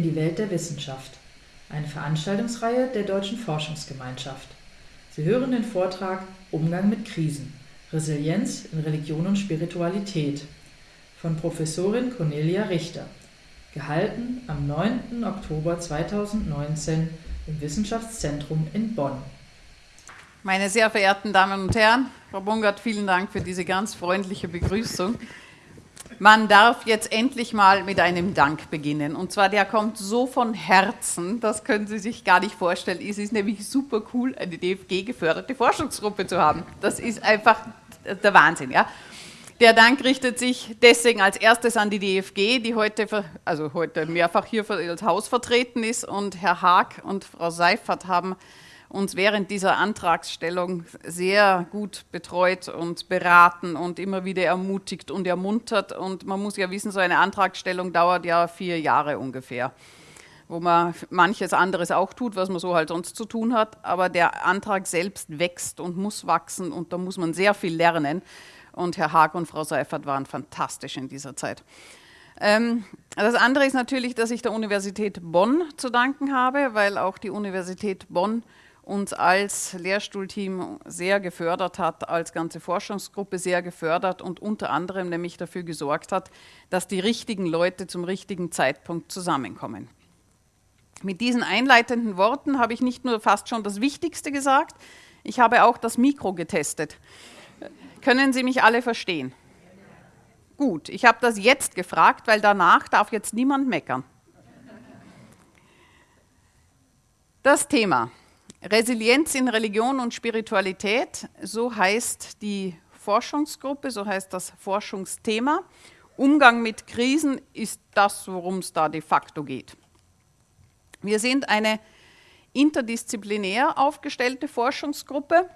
in die Welt der Wissenschaft, eine Veranstaltungsreihe der Deutschen Forschungsgemeinschaft. Sie hören den Vortrag Umgang mit Krisen, Resilienz in Religion und Spiritualität von Professorin Cornelia Richter, gehalten am 9. Oktober 2019 im Wissenschaftszentrum in Bonn. Meine sehr verehrten Damen und Herren, Frau Bungert, vielen Dank für diese ganz freundliche Begrüßung. Man darf jetzt endlich mal mit einem Dank beginnen. Und zwar, der kommt so von Herzen, das können Sie sich gar nicht vorstellen. Es ist nämlich super cool, eine DFG-geförderte Forschungsgruppe zu haben. Das ist einfach der Wahnsinn. Ja? Der Dank richtet sich deswegen als erstes an die DFG, die heute, also heute mehrfach hier als Haus vertreten ist. Und Herr Haag und Frau Seifert haben uns während dieser Antragsstellung sehr gut betreut und beraten und immer wieder ermutigt und ermuntert. Und man muss ja wissen, so eine Antragsstellung dauert ja vier Jahre ungefähr, wo man manches anderes auch tut, was man so halt sonst zu tun hat. Aber der Antrag selbst wächst und muss wachsen und da muss man sehr viel lernen. Und Herr Haag und Frau Seifert waren fantastisch in dieser Zeit. Ähm, das andere ist natürlich, dass ich der Universität Bonn zu danken habe, weil auch die Universität Bonn uns als Lehrstuhlteam sehr gefördert hat, als ganze Forschungsgruppe sehr gefördert und unter anderem nämlich dafür gesorgt hat, dass die richtigen Leute zum richtigen Zeitpunkt zusammenkommen. Mit diesen einleitenden Worten habe ich nicht nur fast schon das Wichtigste gesagt, ich habe auch das Mikro getestet. Können Sie mich alle verstehen? Gut, ich habe das jetzt gefragt, weil danach darf jetzt niemand meckern. Das Thema Resilienz in Religion und Spiritualität, so heißt die Forschungsgruppe, so heißt das Forschungsthema. Umgang mit Krisen ist das, worum es da de facto geht. Wir sind eine interdisziplinär aufgestellte Forschungsgruppe,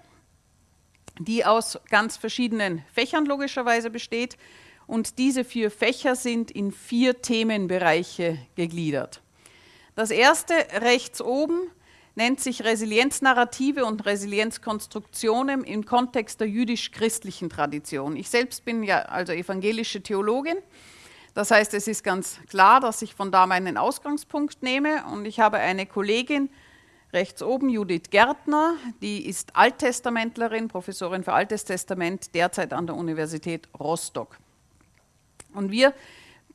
die aus ganz verschiedenen Fächern logischerweise besteht. Und diese vier Fächer sind in vier Themenbereiche gegliedert. Das erste rechts oben nennt sich Resilienznarrative und Resilienzkonstruktionen im Kontext der jüdisch-christlichen Tradition. Ich selbst bin ja also evangelische Theologin. Das heißt, es ist ganz klar, dass ich von da meinen Ausgangspunkt nehme und ich habe eine Kollegin rechts oben, Judith Gärtner, die ist Alttestamentlerin, Professorin für Altes Testament, derzeit an der Universität Rostock. Und wir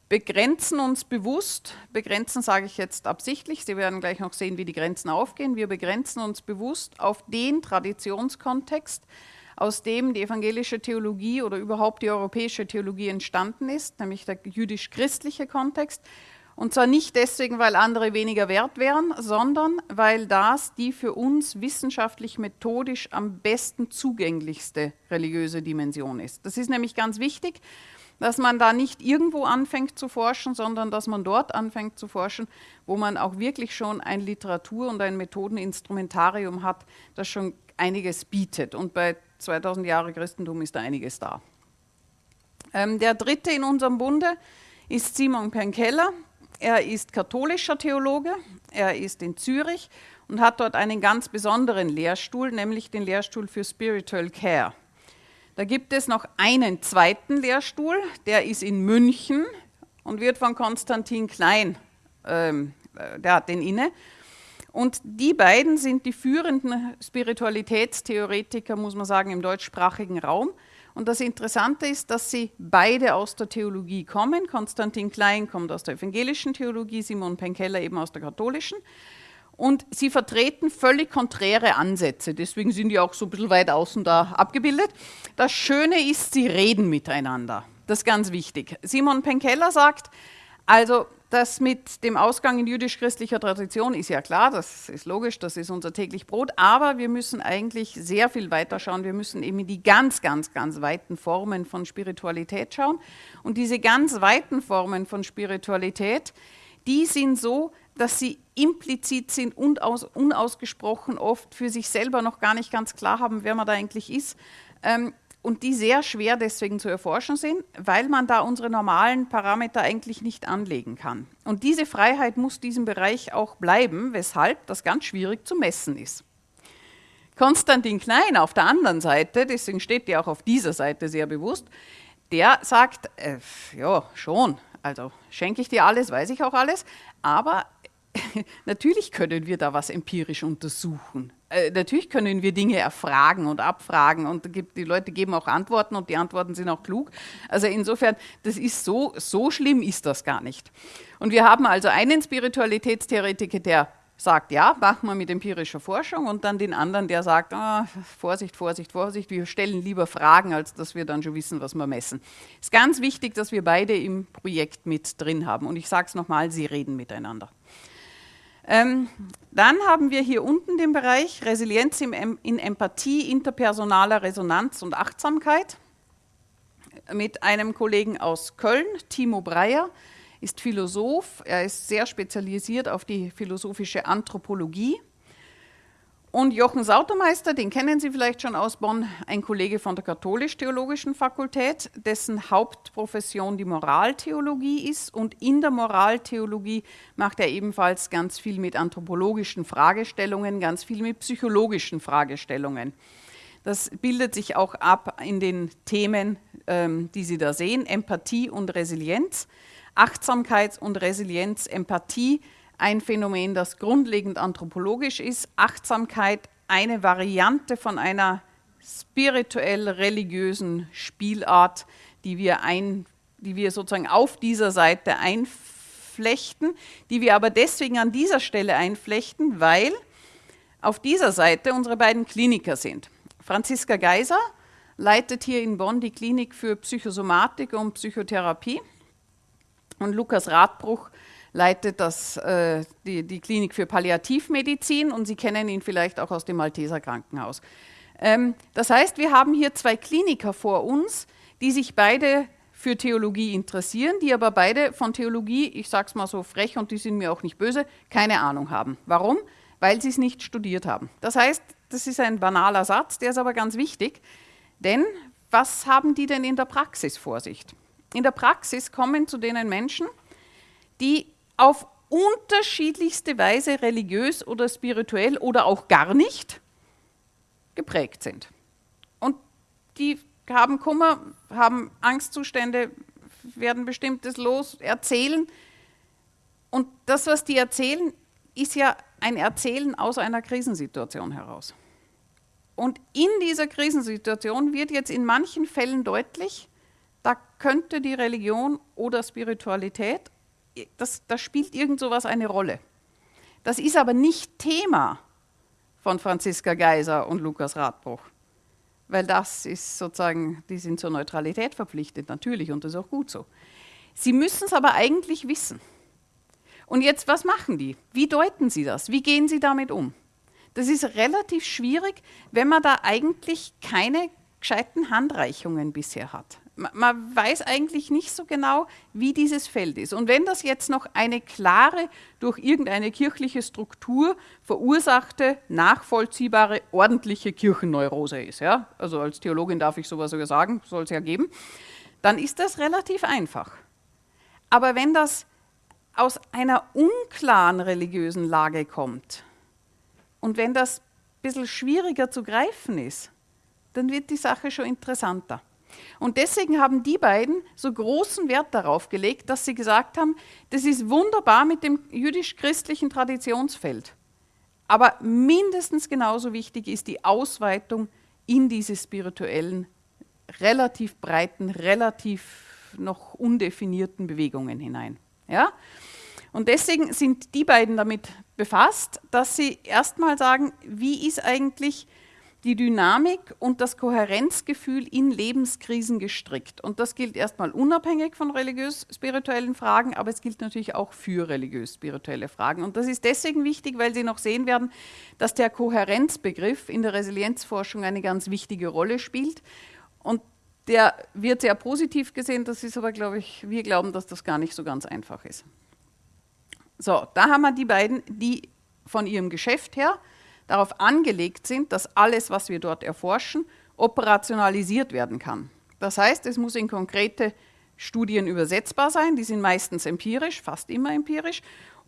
begrenzen uns bewusst, begrenzen sage ich jetzt absichtlich, Sie werden gleich noch sehen, wie die Grenzen aufgehen, wir begrenzen uns bewusst auf den Traditionskontext, aus dem die evangelische Theologie oder überhaupt die europäische Theologie entstanden ist, nämlich der jüdisch-christliche Kontext. Und zwar nicht deswegen, weil andere weniger wert wären, sondern weil das die für uns wissenschaftlich methodisch am besten zugänglichste religiöse Dimension ist. Das ist nämlich ganz wichtig, dass man da nicht irgendwo anfängt zu forschen, sondern dass man dort anfängt zu forschen, wo man auch wirklich schon ein Literatur- und ein Methodeninstrumentarium hat, das schon einiges bietet. Und bei 2000 Jahre Christentum ist da einiges da. Ähm, der dritte in unserem Bunde ist Simon Penkeller. Er ist katholischer Theologe, er ist in Zürich und hat dort einen ganz besonderen Lehrstuhl, nämlich den Lehrstuhl für Spiritual Care. Da gibt es noch einen zweiten Lehrstuhl, der ist in München und wird von Konstantin Klein, ähm, äh, der hat den inne. Und die beiden sind die führenden Spiritualitätstheoretiker, muss man sagen, im deutschsprachigen Raum. Und das Interessante ist, dass sie beide aus der Theologie kommen. Konstantin Klein kommt aus der evangelischen Theologie, Simon Penkeller eben aus der katholischen. Und sie vertreten völlig konträre Ansätze, deswegen sind die auch so ein bisschen weit außen da abgebildet. Das Schöne ist, sie reden miteinander. Das ist ganz wichtig. Simon Penkeller sagt, also das mit dem Ausgang in jüdisch-christlicher Tradition ist ja klar, das ist logisch, das ist unser täglich Brot, aber wir müssen eigentlich sehr viel weiter schauen. Wir müssen eben in die ganz, ganz, ganz weiten Formen von Spiritualität schauen. Und diese ganz weiten Formen von Spiritualität, die sind so, dass sie implizit sind und aus, unausgesprochen oft für sich selber noch gar nicht ganz klar haben, wer man da eigentlich ist. Ähm, und die sehr schwer deswegen zu erforschen sind, weil man da unsere normalen Parameter eigentlich nicht anlegen kann. Und diese Freiheit muss diesem Bereich auch bleiben, weshalb das ganz schwierig zu messen ist. Konstantin Klein auf der anderen Seite, deswegen steht der auch auf dieser Seite sehr bewusst, der sagt, äh, ja, schon, also schenke ich dir alles, weiß ich auch alles, aber natürlich können wir da was empirisch untersuchen. Äh, natürlich können wir Dinge erfragen und abfragen und gibt, die Leute geben auch Antworten und die Antworten sind auch klug. Also insofern, das ist so, so schlimm ist das gar nicht. Und wir haben also einen Spiritualitätstheoretiker, der sagt, ja, machen wir mit empirischer Forschung und dann den anderen, der sagt, ah, Vorsicht, Vorsicht, Vorsicht, wir stellen lieber Fragen, als dass wir dann schon wissen, was wir messen. Es ist ganz wichtig, dass wir beide im Projekt mit drin haben. Und ich sage es nochmal, sie reden miteinander. Ähm, dann haben wir hier unten den Bereich Resilienz in Empathie, interpersonaler Resonanz und Achtsamkeit mit einem Kollegen aus Köln, Timo Breyer ist Philosoph, er ist sehr spezialisiert auf die philosophische Anthropologie. Und Jochen Sautermeister, den kennen Sie vielleicht schon aus Bonn, ein Kollege von der Katholisch-Theologischen Fakultät, dessen Hauptprofession die Moraltheologie ist. Und in der Moraltheologie macht er ebenfalls ganz viel mit anthropologischen Fragestellungen, ganz viel mit psychologischen Fragestellungen. Das bildet sich auch ab in den Themen, ähm, die Sie da sehen, Empathie und Resilienz. Achtsamkeit und Resilienz, Empathie, ein Phänomen, das grundlegend anthropologisch ist. Achtsamkeit, eine Variante von einer spirituell-religiösen Spielart, die wir, ein, die wir sozusagen auf dieser Seite einflechten, die wir aber deswegen an dieser Stelle einflechten, weil auf dieser Seite unsere beiden Kliniker sind. Franziska Geiser leitet hier in Bonn die Klinik für Psychosomatik und Psychotherapie. Und Lukas Radbruch leitet das, äh, die, die, Klinik für Palliativmedizin und Sie kennen ihn vielleicht auch aus dem Malteser Krankenhaus. Ähm, das heißt, wir haben hier zwei Kliniker vor uns, die sich beide für Theologie interessieren, die aber beide von Theologie, ich sage es mal so frech und die sind mir auch nicht böse, keine Ahnung haben. Warum? Weil sie es nicht studiert haben. Das heißt, das ist ein banaler Satz, der ist aber ganz wichtig, denn was haben die denn in der Praxis vor sich? in der Praxis kommen zu denen Menschen, die auf unterschiedlichste Weise religiös oder spirituell oder auch gar nicht geprägt sind. Und die haben Kummer, haben Angstzustände, werden bestimmtes los, erzählen. Und das, was die erzählen, ist ja ein Erzählen aus einer Krisensituation heraus. Und in dieser Krisensituation wird jetzt in manchen Fällen deutlich, da könnte die Religion oder Spiritualität, das, das spielt irgend sowas eine Rolle. Das ist aber nicht Thema von Franziska Geiser und Lukas Radbruch. Weil das ist sozusagen, die sind zur Neutralität verpflichtet, natürlich, und das ist auch gut so. Sie müssen es aber eigentlich wissen. Und jetzt, was machen die? Wie deuten sie das? Wie gehen sie damit um? Das ist relativ schwierig, wenn man da eigentlich keine gescheiten Handreichungen bisher hat man weiß eigentlich nicht so genau, wie dieses Feld ist. Und wenn das jetzt noch eine klare, durch irgendeine kirchliche Struktur verursachte, nachvollziehbare, ordentliche Kirchenneurose ist, ja, also als Theologin darf ich sowas sogar sagen, soll es ja geben, dann ist das relativ einfach. Aber wenn das aus einer unklaren religiösen Lage kommt und wenn das ein bisschen schwieriger zu greifen ist, dann wird die Sache schon interessanter. Und deswegen haben die beiden so großen Wert darauf gelegt, dass sie gesagt haben, das ist wunderbar mit dem jüdisch-christlichen Traditionsfeld. Aber mindestens genauso wichtig ist die Ausweitung in diese spirituellen, relativ breiten, relativ noch undefinierten Bewegungen hinein. Ja? Und deswegen sind die beiden damit befasst, dass sie erstmal sagen, wie ist eigentlich die Dynamik und das Kohärenzgefühl in Lebenskrisen gestrickt. Und das gilt erstmal unabhängig von religiös-spirituellen Fragen, aber es gilt natürlich auch für religiös-spirituelle Fragen. Und das ist deswegen wichtig, weil Sie noch sehen werden, dass der Kohärenzbegriff in der Resilienzforschung eine ganz wichtige Rolle spielt. Und der wird sehr positiv gesehen, das ist aber, glaube ich, wir glauben, dass das gar nicht so ganz einfach ist. So, da haben wir die beiden, die von ihrem Geschäft her darauf angelegt sind, dass alles, was wir dort erforschen, operationalisiert werden kann. Das heißt, es muss in konkrete Studien übersetzbar sein, die sind meistens empirisch, fast immer empirisch.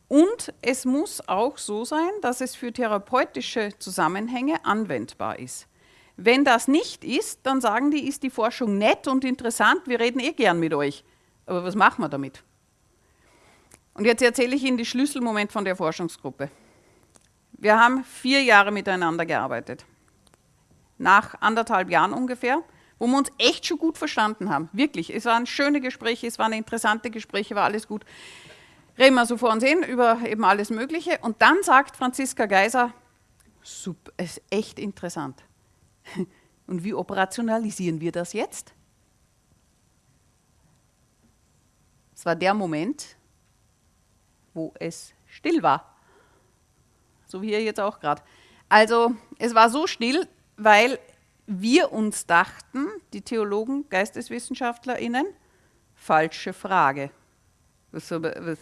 Und es muss auch so sein, dass es für therapeutische Zusammenhänge anwendbar ist. Wenn das nicht ist, dann sagen die, ist die Forschung nett und interessant, wir reden eh gern mit euch. Aber was machen wir damit? Und jetzt erzähle ich Ihnen die Schlüsselmoment von der Forschungsgruppe. Wir haben vier Jahre miteinander gearbeitet. Nach anderthalb Jahren ungefähr, wo wir uns echt schon gut verstanden haben. Wirklich. Es waren schöne Gespräche, es waren interessante Gespräche, war alles gut. Reden wir so vor uns hin über eben alles Mögliche. Und dann sagt Franziska Geiser, super, es ist echt interessant. Und wie operationalisieren wir das jetzt? Es war der Moment, wo es still war. So wie hier jetzt auch gerade. Also es war so still, weil wir uns dachten, die Theologen, GeisteswissenschaftlerInnen, falsche Frage. Was, was,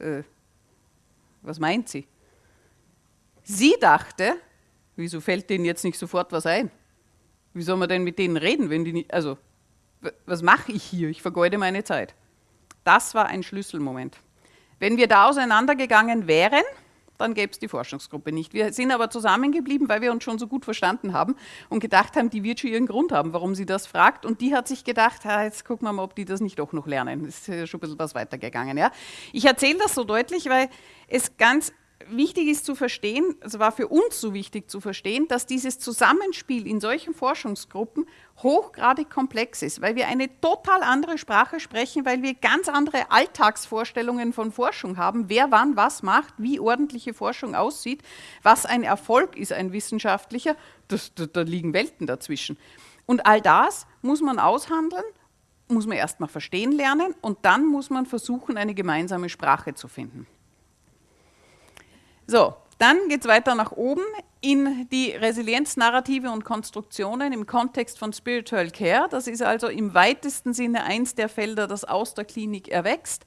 äh, was meint sie? Sie dachte, wieso fällt denen jetzt nicht sofort was ein? Wie soll man denn mit denen reden, wenn die nicht, also, was mache ich hier? Ich vergeude meine Zeit. Das war ein Schlüsselmoment. Wenn wir da auseinandergegangen wären, dann gäbe es die Forschungsgruppe nicht. Wir sind aber zusammengeblieben, weil wir uns schon so gut verstanden haben und gedacht haben, die wird schon ihren Grund haben, warum sie das fragt. Und die hat sich gedacht, ha, jetzt gucken wir mal, ob die das nicht doch noch lernen. Ist schon ein bisschen was weitergegangen. Ja? Ich erzähle das so deutlich, weil es ganz wichtig ist zu verstehen, es war für uns so wichtig zu verstehen, dass dieses Zusammenspiel in solchen Forschungsgruppen hochgradig komplex ist, weil wir eine total andere Sprache sprechen, weil wir ganz andere Alltagsvorstellungen von Forschung haben, wer wann was macht, wie ordentliche Forschung aussieht, was ein Erfolg ist, ein wissenschaftlicher, das, da, da liegen Welten dazwischen. Und all das muss man aushandeln, muss man erstmal verstehen lernen und dann muss man versuchen, eine gemeinsame Sprache zu finden. So, dann geht es weiter nach oben in die Resilienznarrative und Konstruktionen im Kontext von Spiritual Care. Das ist also im weitesten Sinne eins der Felder, das aus der Klinik erwächst.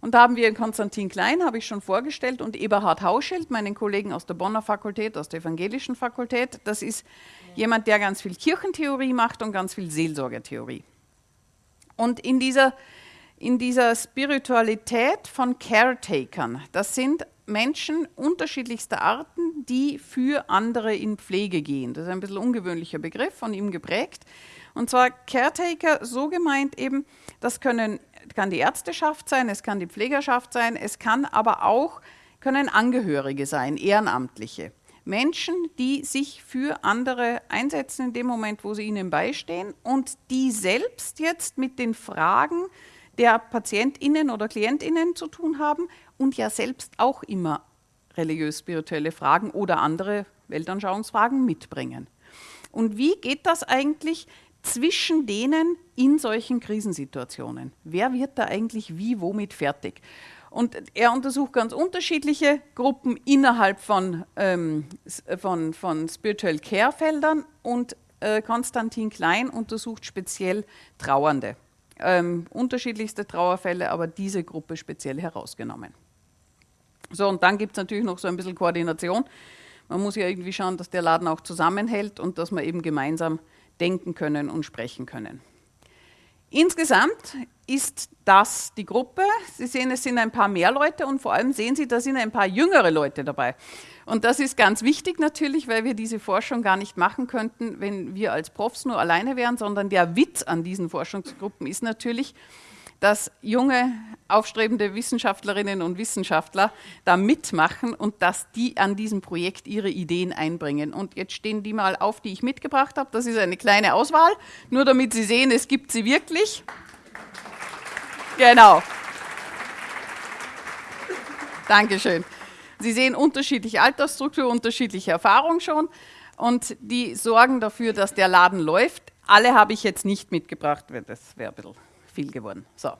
Und da haben wir Konstantin Klein, habe ich schon vorgestellt, und Eberhard Hauschild, meinen Kollegen aus der Bonner Fakultät, aus der Evangelischen Fakultät. Das ist jemand, der ganz viel Kirchentheorie macht und ganz viel Seelsorgetheorie. Und in dieser, in dieser Spiritualität von Caretakern, das sind Menschen unterschiedlichster Arten, die für andere in Pflege gehen. Das ist ein bisschen ungewöhnlicher Begriff, von ihm geprägt. Und zwar Caretaker, so gemeint eben, das können, kann die Ärzteschaft sein, es kann die Pflegerschaft sein, es kann aber auch, können Angehörige sein, Ehrenamtliche. Menschen, die sich für andere einsetzen in dem Moment, wo sie ihnen beistehen und die selbst jetzt mit den Fragen der PatientInnen oder KlientInnen zu tun haben und ja selbst auch immer religiös-spirituelle Fragen oder andere Weltanschauungsfragen mitbringen. Und wie geht das eigentlich zwischen denen in solchen Krisensituationen? Wer wird da eigentlich wie, womit fertig? Und er untersucht ganz unterschiedliche Gruppen innerhalb von, ähm, von, von Spiritual Care-Feldern und äh, Konstantin Klein untersucht speziell Trauernde ähm, unterschiedlichste Trauerfälle, aber diese Gruppe speziell herausgenommen. So, und dann gibt es natürlich noch so ein bisschen Koordination. Man muss ja irgendwie schauen, dass der Laden auch zusammenhält und dass wir eben gemeinsam denken können und sprechen können. Insgesamt ist das die Gruppe. Sie sehen, es sind ein paar mehr Leute und vor allem sehen Sie, da sind ein paar jüngere Leute dabei. Und das ist ganz wichtig natürlich, weil wir diese Forschung gar nicht machen könnten, wenn wir als Profs nur alleine wären, sondern der Witz an diesen Forschungsgruppen ist natürlich, dass junge, aufstrebende Wissenschaftlerinnen und Wissenschaftler da mitmachen und dass die an diesem Projekt ihre Ideen einbringen. Und jetzt stehen die mal auf, die ich mitgebracht habe. Das ist eine kleine Auswahl, nur damit Sie sehen, es gibt sie wirklich. Genau. Dankeschön. Sie sehen unterschiedliche Altersstruktur, unterschiedliche Erfahrung schon und die sorgen dafür, dass der Laden läuft. Alle habe ich jetzt nicht mitgebracht, weil das wäre ein bisschen viel geworden. So.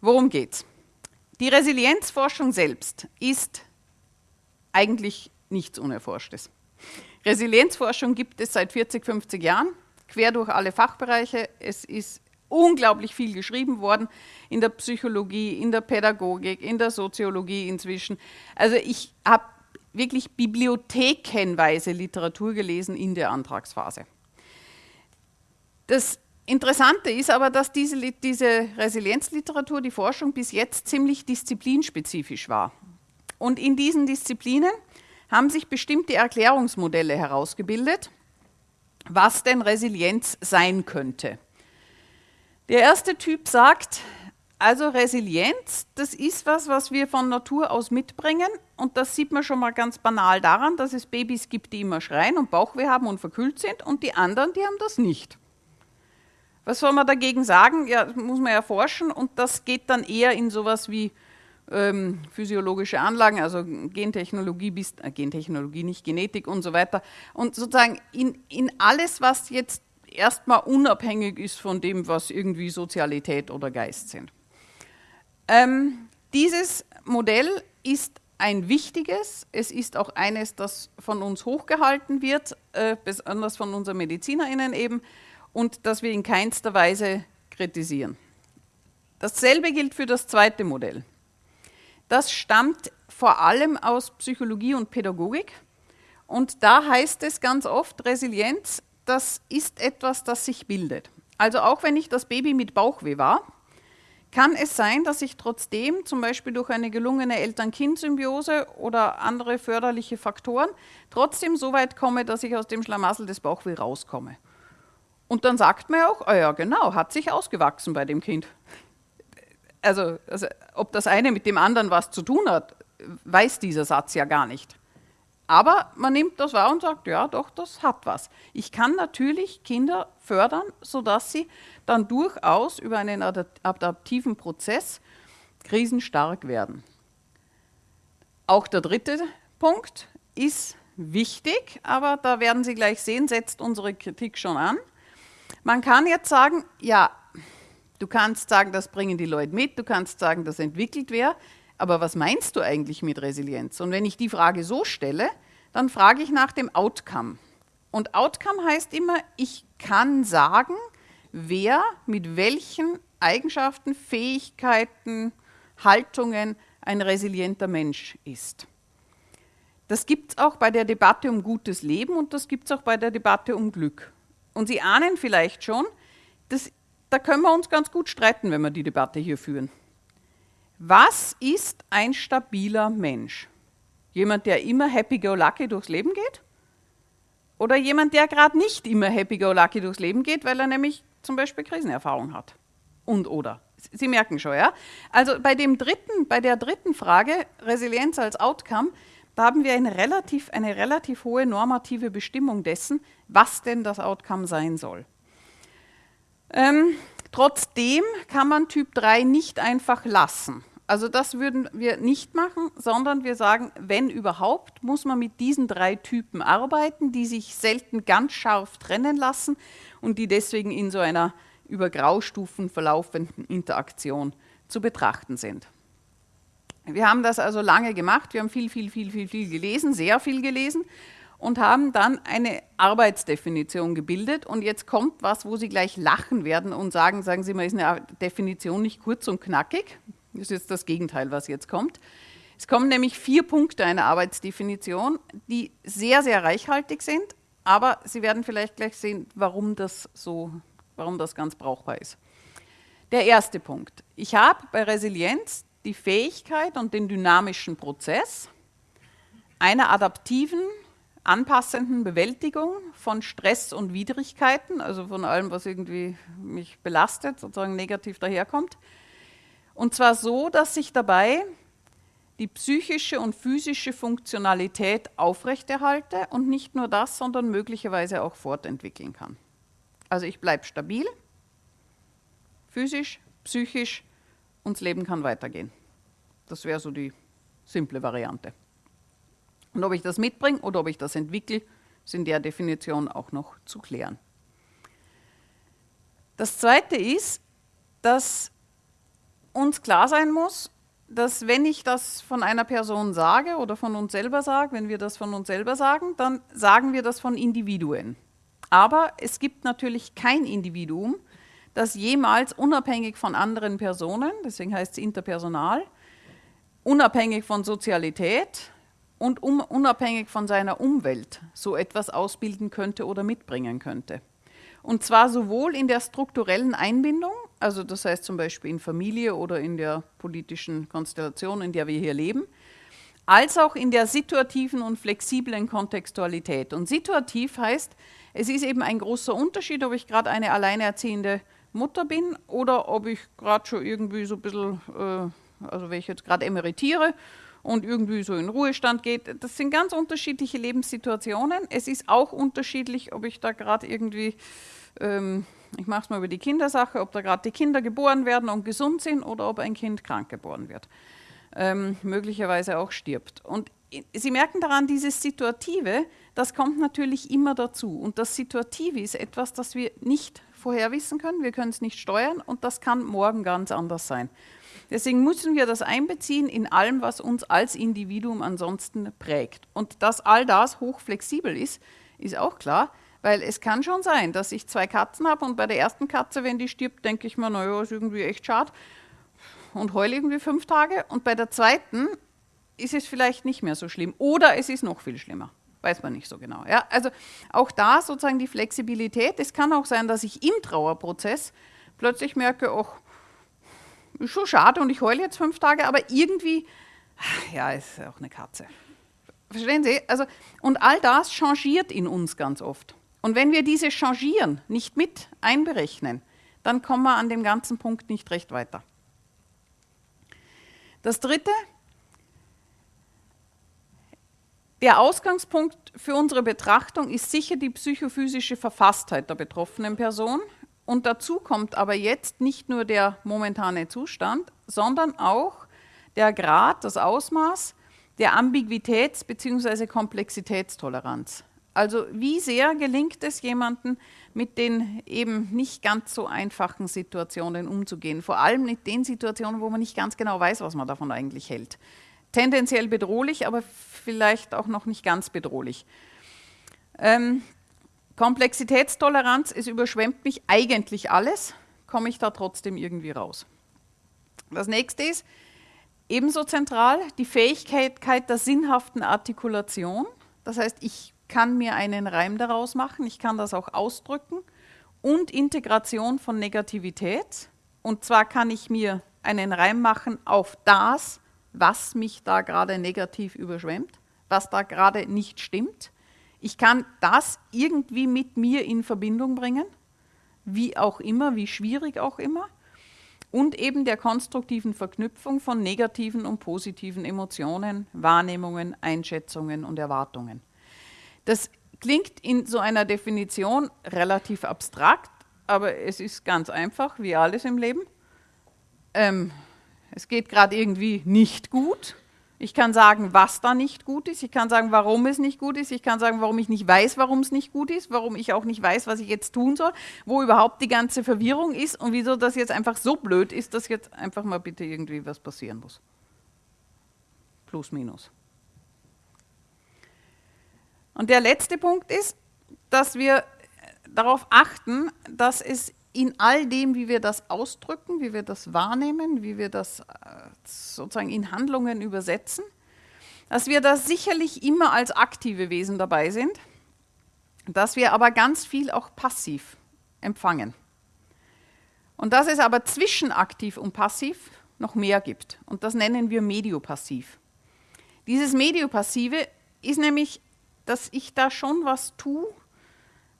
Worum geht's? Die Resilienzforschung selbst ist eigentlich nichts Unerforschtes. Resilienzforschung gibt es seit 40, 50 Jahren, quer durch alle Fachbereiche. Es ist unglaublich viel geschrieben worden in der Psychologie, in der Pädagogik, in der Soziologie inzwischen. Also ich habe wirklich bibliothekenweise Literatur gelesen in der Antragsphase. Das Interessante ist aber, dass diese, diese Resilienzliteratur, die Forschung bis jetzt ziemlich disziplinspezifisch war. Und in diesen Disziplinen haben sich bestimmte Erklärungsmodelle herausgebildet, was denn Resilienz sein könnte. Der erste Typ sagt, Also Resilienz, das ist was, was wir von Natur aus mitbringen und das sieht man schon mal ganz banal daran, dass es Babys gibt, die immer schreien und Bauchweh haben und verkühlt sind und die anderen, die haben das nicht. Was soll man dagegen sagen? Ja, das muss man erforschen und das geht dann eher in sowas wie ähm, physiologische Anlagen, also Gentechnologie, bis, äh, Gentechnologie, nicht Genetik und so weiter. Und sozusagen in, in alles, was jetzt erstmal unabhängig ist von dem, was irgendwie Sozialität oder Geist sind. Ähm, dieses Modell ist ein wichtiges, es ist auch eines, das von uns hochgehalten wird, äh, besonders von unseren MedizinerInnen eben, und das wir in keinster Weise kritisieren. Dasselbe gilt für das zweite Modell. Das stammt vor allem aus Psychologie und Pädagogik. Und da heißt es ganz oft, Resilienz, das ist etwas, das sich bildet. Also auch wenn ich das Baby mit Bauchweh war, kann es sein, dass ich trotzdem zum Beispiel durch eine gelungene Eltern-Kind-Symbiose oder andere förderliche Faktoren trotzdem so weit komme, dass ich aus dem Schlamassel des Bauchweh rauskomme. Und dann sagt man ja auch, oh ja genau, hat sich ausgewachsen bei dem Kind. Also, also ob das eine mit dem anderen was zu tun hat, weiß dieser Satz ja gar nicht. Aber man nimmt das wahr und sagt, ja doch, das hat was. Ich kann natürlich Kinder fördern, sodass sie dann durchaus über einen adaptiven Prozess krisenstark werden. Auch der dritte Punkt ist wichtig, aber da werden Sie gleich sehen, setzt unsere Kritik schon an. Man kann jetzt sagen, ja, du kannst sagen, das bringen die Leute mit, du kannst sagen, das entwickelt wer, aber was meinst du eigentlich mit Resilienz? Und wenn ich die Frage so stelle, dann frage ich nach dem Outcome. Und Outcome heißt immer, ich kann sagen, wer mit welchen Eigenschaften, Fähigkeiten, Haltungen ein resilienter Mensch ist. Das gibt es auch bei der Debatte um gutes Leben und das gibt es auch bei der Debatte um Glück. Und Sie ahnen vielleicht schon, das, da können wir uns ganz gut streiten, wenn wir die Debatte hier führen. Was ist ein stabiler Mensch? Jemand, der immer happy-go-lucky durchs Leben geht? Oder jemand, der gerade nicht immer happy-go-lucky durchs Leben geht, weil er nämlich zum Beispiel Krisenerfahrung hat? Und oder. Sie merken schon, ja? Also bei, dem dritten, bei der dritten Frage, Resilienz als Outcome, da haben wir eine relativ, eine relativ hohe normative Bestimmung dessen, was denn das Outcome sein soll. Ähm, trotzdem kann man Typ 3 nicht einfach lassen. Also das würden wir nicht machen, sondern wir sagen, wenn überhaupt, muss man mit diesen drei Typen arbeiten, die sich selten ganz scharf trennen lassen und die deswegen in so einer über Graustufen verlaufenden Interaktion zu betrachten sind. Wir haben das also lange gemacht, wir haben viel, viel, viel, viel, viel gelesen, sehr viel gelesen und haben dann eine Arbeitsdefinition gebildet. Und jetzt kommt was, wo Sie gleich lachen werden und sagen, sagen Sie mal, ist eine Definition nicht kurz und knackig? Das ist jetzt das Gegenteil, was jetzt kommt. Es kommen nämlich vier Punkte einer Arbeitsdefinition, die sehr, sehr reichhaltig sind, aber Sie werden vielleicht gleich sehen, warum das so, warum das ganz brauchbar ist. Der erste Punkt. Ich habe bei Resilienz die Fähigkeit und den dynamischen Prozess einer adaptiven, anpassenden Bewältigung von Stress und Widrigkeiten, also von allem, was irgendwie mich belastet, sozusagen negativ daherkommt. Und zwar so, dass sich dabei die psychische und physische Funktionalität aufrechterhalte und nicht nur das, sondern möglicherweise auch fortentwickeln kann. Also ich bleibe stabil, physisch, psychisch, und das Leben kann weitergehen. Das wäre so die simple Variante. Und ob ich das mitbringe oder ob ich das entwickle, ist in der Definition auch noch zu klären. Das Zweite ist, dass uns klar sein muss, dass wenn ich das von einer Person sage oder von uns selber sage, wenn wir das von uns selber sagen, dann sagen wir das von Individuen. Aber es gibt natürlich kein Individuum, das jemals unabhängig von anderen Personen, deswegen heißt es interpersonal, unabhängig von Sozialität und um, unabhängig von seiner Umwelt so etwas ausbilden könnte oder mitbringen könnte. Und zwar sowohl in der strukturellen Einbindung, also das heißt zum Beispiel in Familie oder in der politischen Konstellation, in der wir hier leben, als auch in der situativen und flexiblen Kontextualität. Und situativ heißt, es ist eben ein großer Unterschied, ob ich gerade eine alleinerziehende Mutter bin oder ob ich gerade schon irgendwie so ein bisschen, äh, also wenn ich jetzt gerade emeritiere und irgendwie so in Ruhestand geht. Das sind ganz unterschiedliche Lebenssituationen. Es ist auch unterschiedlich, ob ich da gerade irgendwie, ähm, ich mache es mal über die Kindersache, ob da gerade die Kinder geboren werden und gesund sind oder ob ein Kind krank geboren wird. Ähm, möglicherweise auch stirbt. Und Sie merken daran, dieses Situative, das kommt natürlich immer dazu. Und das Situative ist etwas, das wir nicht vorher wissen können, wir können es nicht steuern und das kann morgen ganz anders sein. Deswegen müssen wir das einbeziehen in allem, was uns als Individuum ansonsten prägt. Und dass all das hochflexibel ist, ist auch klar, weil es kann schon sein, dass ich zwei Katzen habe und bei der ersten Katze, wenn die stirbt, denke ich mir, naja, ist irgendwie echt schade und heule irgendwie fünf Tage. Und bei der zweiten ist es vielleicht nicht mehr so schlimm oder es ist noch viel schlimmer. Weiß man nicht so genau. Ja? Also auch da sozusagen die Flexibilität. Es kann auch sein, dass ich im Trauerprozess plötzlich merke, ach, ist schon schade und ich heule jetzt fünf Tage, aber irgendwie, ja, ist auch eine Katze. Verstehen Sie? Also, und all das changiert in uns ganz oft. Und wenn wir diese Changieren nicht mit einberechnen, dann kommen wir an dem ganzen Punkt nicht recht weiter. Das Dritte, der Ausgangspunkt für unsere Betrachtung ist sicher die psychophysische Verfasstheit der betroffenen Person. Und dazu kommt aber jetzt nicht nur der momentane Zustand, sondern auch der Grad, das Ausmaß der Ambiguitäts- bzw. Komplexitätstoleranz. Also wie sehr gelingt es jemandem, mit den eben nicht ganz so einfachen Situationen umzugehen, vor allem mit den Situationen, wo man nicht ganz genau weiß, was man davon eigentlich hält. Tendenziell bedrohlich, aber vielleicht auch noch nicht ganz bedrohlich. Ähm, Komplexitätstoleranz, es überschwemmt mich eigentlich alles, komme ich da trotzdem irgendwie raus. Das nächste ist ebenso zentral die Fähigkeit der sinnhaften Artikulation. Das heißt, ich kann mir einen Reim daraus machen, ich kann das auch ausdrücken und Integration von Negativität. Und zwar kann ich mir einen Reim machen auf das, was mich da gerade negativ überschwemmt, was da gerade nicht stimmt. Ich kann das irgendwie mit mir in Verbindung bringen, wie auch immer, wie schwierig auch immer. Und eben der konstruktiven Verknüpfung von negativen und positiven Emotionen, Wahrnehmungen, Einschätzungen und Erwartungen. Das klingt in so einer Definition relativ abstrakt, aber es ist ganz einfach, wie alles im Leben. Ähm, es geht gerade irgendwie nicht gut ich kann sagen, was da nicht gut ist. Ich kann sagen, warum es nicht gut ist. Ich kann sagen, warum ich nicht weiß, warum es nicht gut ist. Warum ich auch nicht weiß, was ich jetzt tun soll. Wo überhaupt die ganze Verwirrung ist und wieso das jetzt einfach so blöd ist, dass jetzt einfach mal bitte irgendwie was passieren muss. Plus, minus. Und der letzte Punkt ist, dass wir darauf achten, dass es in all dem, wie wir das ausdrücken, wie wir das wahrnehmen, wie wir das äh, sozusagen in Handlungen übersetzen, dass wir da sicherlich immer als aktive Wesen dabei sind, dass wir aber ganz viel auch passiv empfangen. Und dass es aber zwischen aktiv und passiv noch mehr gibt. Und das nennen wir mediopassiv. Dieses Mediopassive ist nämlich, dass ich da schon was tue,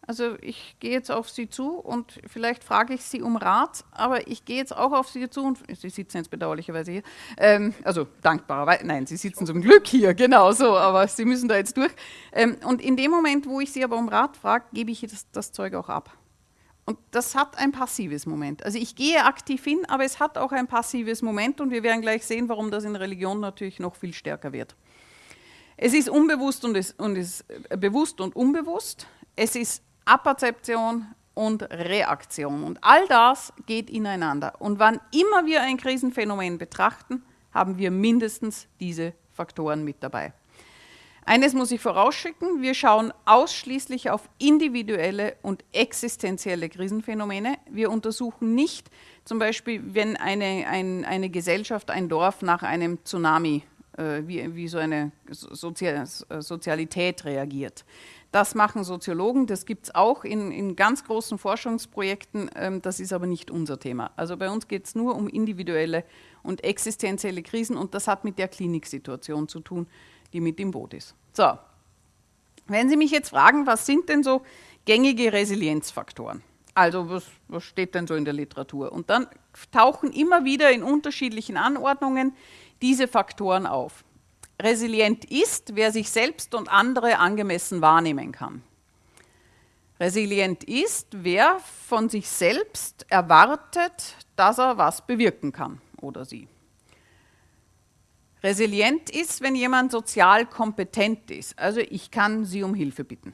also ich gehe jetzt auf Sie zu und vielleicht frage ich Sie um Rat, aber ich gehe jetzt auch auf Sie zu und Sie sitzen jetzt bedauerlicherweise hier. Ähm, also dankbarerweise, nein, Sie sitzen zum Glück hier, genau so, aber Sie müssen da jetzt durch. Ähm, und in dem Moment, wo ich Sie aber um Rat frage, gebe ich das, das Zeug auch ab. Und das hat ein passives Moment. Also ich gehe aktiv hin, aber es hat auch ein passives Moment und wir werden gleich sehen, warum das in Religion natürlich noch viel stärker wird. Es ist unbewusst und ist, und ist äh, bewusst und unbewusst. Es ist Apperzeption und Reaktion. Und all das geht ineinander. Und wann immer wir ein Krisenphänomen betrachten, haben wir mindestens diese Faktoren mit dabei. Eines muss ich vorausschicken, wir schauen ausschließlich auf individuelle und existenzielle Krisenphänomene. Wir untersuchen nicht zum Beispiel, wenn eine, ein, eine Gesellschaft, ein Dorf nach einem Tsunami, äh, wie, wie so eine Sozial Sozialität reagiert. Das machen Soziologen, das gibt es auch in, in, ganz großen Forschungsprojekten, ähm, das ist aber nicht unser Thema. Also bei uns geht es nur um individuelle und existenzielle Krisen und das hat mit der Kliniksituation zu tun, die mit im Boot ist. So, wenn Sie mich jetzt fragen, was sind denn so gängige Resilienzfaktoren? Also was, was steht denn so in der Literatur? Und dann tauchen immer wieder in unterschiedlichen Anordnungen diese Faktoren auf. Resilient ist, wer sich selbst und andere angemessen wahrnehmen kann. Resilient ist, wer von sich selbst erwartet, dass er was bewirken kann oder sie. Resilient ist, wenn jemand sozial kompetent ist. Also ich kann sie um Hilfe bitten.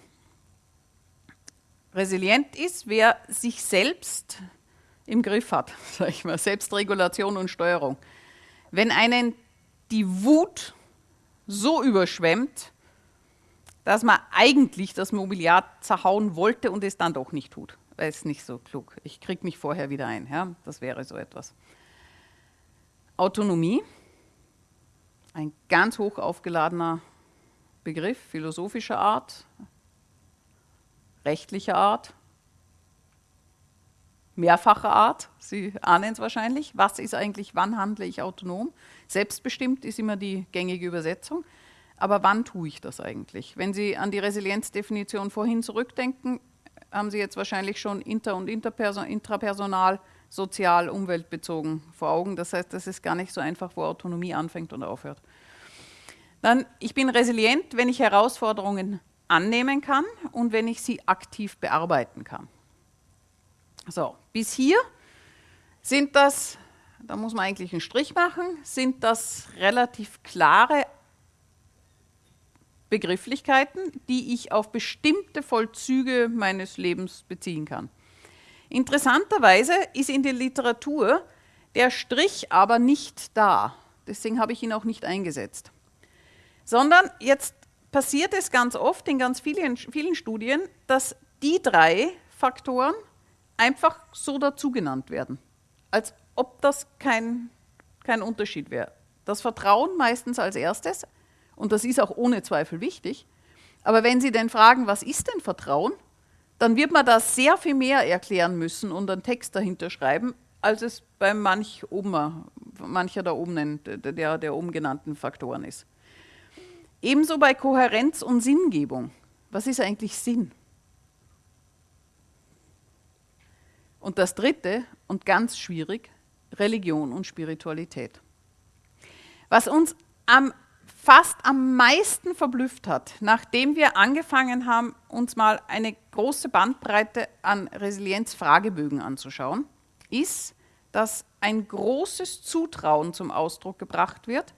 Resilient ist, wer sich selbst im Griff hat, sage ich mal, Selbstregulation und Steuerung. Wenn einen die Wut so überschwemmt, dass man eigentlich das Mobiliar zerhauen wollte und es dann doch nicht tut. Weil es nicht so klug. Ich kriege mich vorher wieder ein. Ja? Das wäre so etwas. Autonomie, ein ganz hoch aufgeladener Begriff, philosophischer Art, rechtlicher Art, mehrfacher Art. Sie ahnen es wahrscheinlich. Was ist eigentlich, wann handle ich autonom? Selbstbestimmt ist immer die gängige Übersetzung. Aber wann tue ich das eigentlich? Wenn Sie an die Resilienzdefinition vorhin zurückdenken, haben Sie jetzt wahrscheinlich schon inter- und intrapersonal, sozial, umweltbezogen vor Augen. Das heißt, das ist gar nicht so einfach, wo Autonomie anfängt und aufhört. Dann, ich bin resilient, wenn ich Herausforderungen annehmen kann und wenn ich sie aktiv bearbeiten kann. So, bis hier sind das, da muss man eigentlich einen Strich machen, sind das relativ klare Begrifflichkeiten, die ich auf bestimmte Vollzüge meines Lebens beziehen kann. Interessanterweise ist in der Literatur der Strich aber nicht da. Deswegen habe ich ihn auch nicht eingesetzt. Sondern jetzt passiert es ganz oft in ganz vielen, vielen Studien, dass die drei Faktoren einfach so dazu genannt werden. Als ob das kein, kein Unterschied wäre. Das Vertrauen meistens als erstes, und das ist auch ohne Zweifel wichtig. Aber wenn Sie denn fragen, was ist denn Vertrauen, dann wird man da sehr viel mehr erklären müssen und einen Text dahinter schreiben, als es bei manch oben, mancher der oben, der, der oben genannten Faktoren ist. Ebenso bei Kohärenz und Sinngebung. Was ist eigentlich Sinn? Und das dritte und ganz schwierig, Religion und Spiritualität. Was uns am fast am meisten verblüfft hat, nachdem wir angefangen haben, uns mal eine große Bandbreite an Resilienzfragebögen anzuschauen, ist, dass ein großes Zutrauen zum Ausdruck gebracht wird,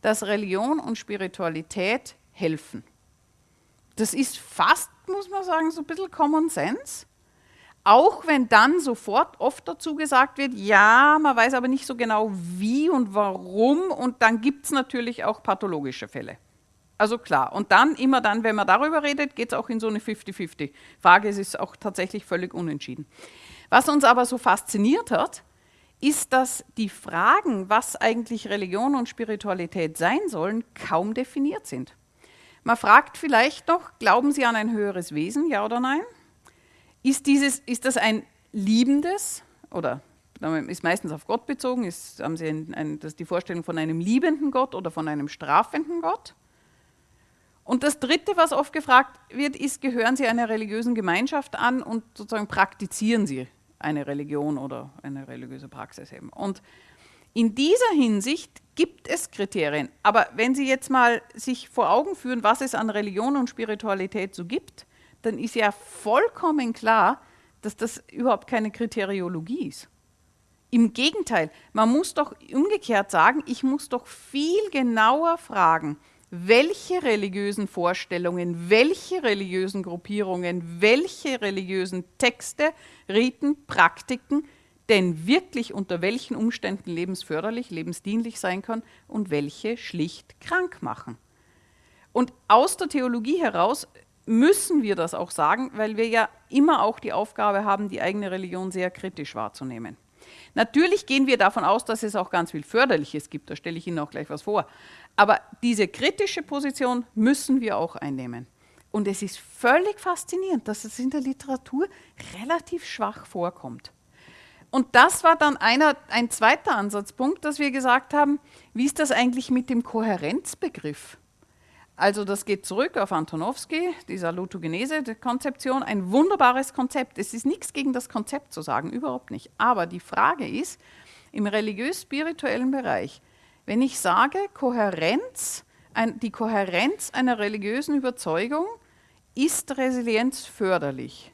dass Religion und Spiritualität helfen. Das ist fast, muss man sagen, so ein bisschen Common Sense. Auch wenn dann sofort oft dazu gesagt wird, ja, man weiß aber nicht so genau wie und warum und dann gibt es natürlich auch pathologische Fälle. Also klar. Und dann, immer dann, wenn man darüber redet, geht es auch in so eine 50-50-Frage. Es ist auch tatsächlich völlig unentschieden. Was uns aber so fasziniert hat, ist, dass die Fragen, was eigentlich Religion und Spiritualität sein sollen, kaum definiert sind. Man fragt vielleicht noch, glauben Sie an ein höheres Wesen, ja oder nein? Ist, dieses, ist das ein liebendes oder ist meistens auf Gott bezogen, ist, haben Sie ein, ein, das die Vorstellung von einem liebenden Gott oder von einem strafenden Gott? Und das Dritte, was oft gefragt wird, ist, gehören Sie einer religiösen Gemeinschaft an und sozusagen praktizieren Sie eine Religion oder eine religiöse Praxis eben. Und in dieser Hinsicht gibt es Kriterien. Aber wenn Sie jetzt mal sich vor Augen führen, was es an Religion und Spiritualität so gibt, dann ist ja vollkommen klar, dass das überhaupt keine Kriteriologie ist. Im Gegenteil, man muss doch umgekehrt sagen, ich muss doch viel genauer fragen, welche religiösen Vorstellungen, welche religiösen Gruppierungen, welche religiösen Texte, Riten, Praktiken denn wirklich unter welchen Umständen lebensförderlich, lebensdienlich sein können und welche schlicht krank machen. Und aus der Theologie heraus müssen wir das auch sagen, weil wir ja immer auch die Aufgabe haben, die eigene Religion sehr kritisch wahrzunehmen. Natürlich gehen wir davon aus, dass es auch ganz viel Förderliches gibt, da stelle ich Ihnen auch gleich was vor. Aber diese kritische Position müssen wir auch einnehmen. Und es ist völlig faszinierend, dass es in der Literatur relativ schwach vorkommt. Und das war dann einer, ein zweiter Ansatzpunkt, dass wir gesagt haben, wie ist das eigentlich mit dem Kohärenzbegriff? Also das geht zurück auf Antonowski, die Salutogenese-Konzeption, ein wunderbares Konzept. Es ist nichts gegen das Konzept zu sagen, überhaupt nicht. Aber die Frage ist, im religiös-spirituellen Bereich, wenn ich sage, Kohärenz, ein, die Kohärenz einer religiösen Überzeugung ist Resilienz förderlich,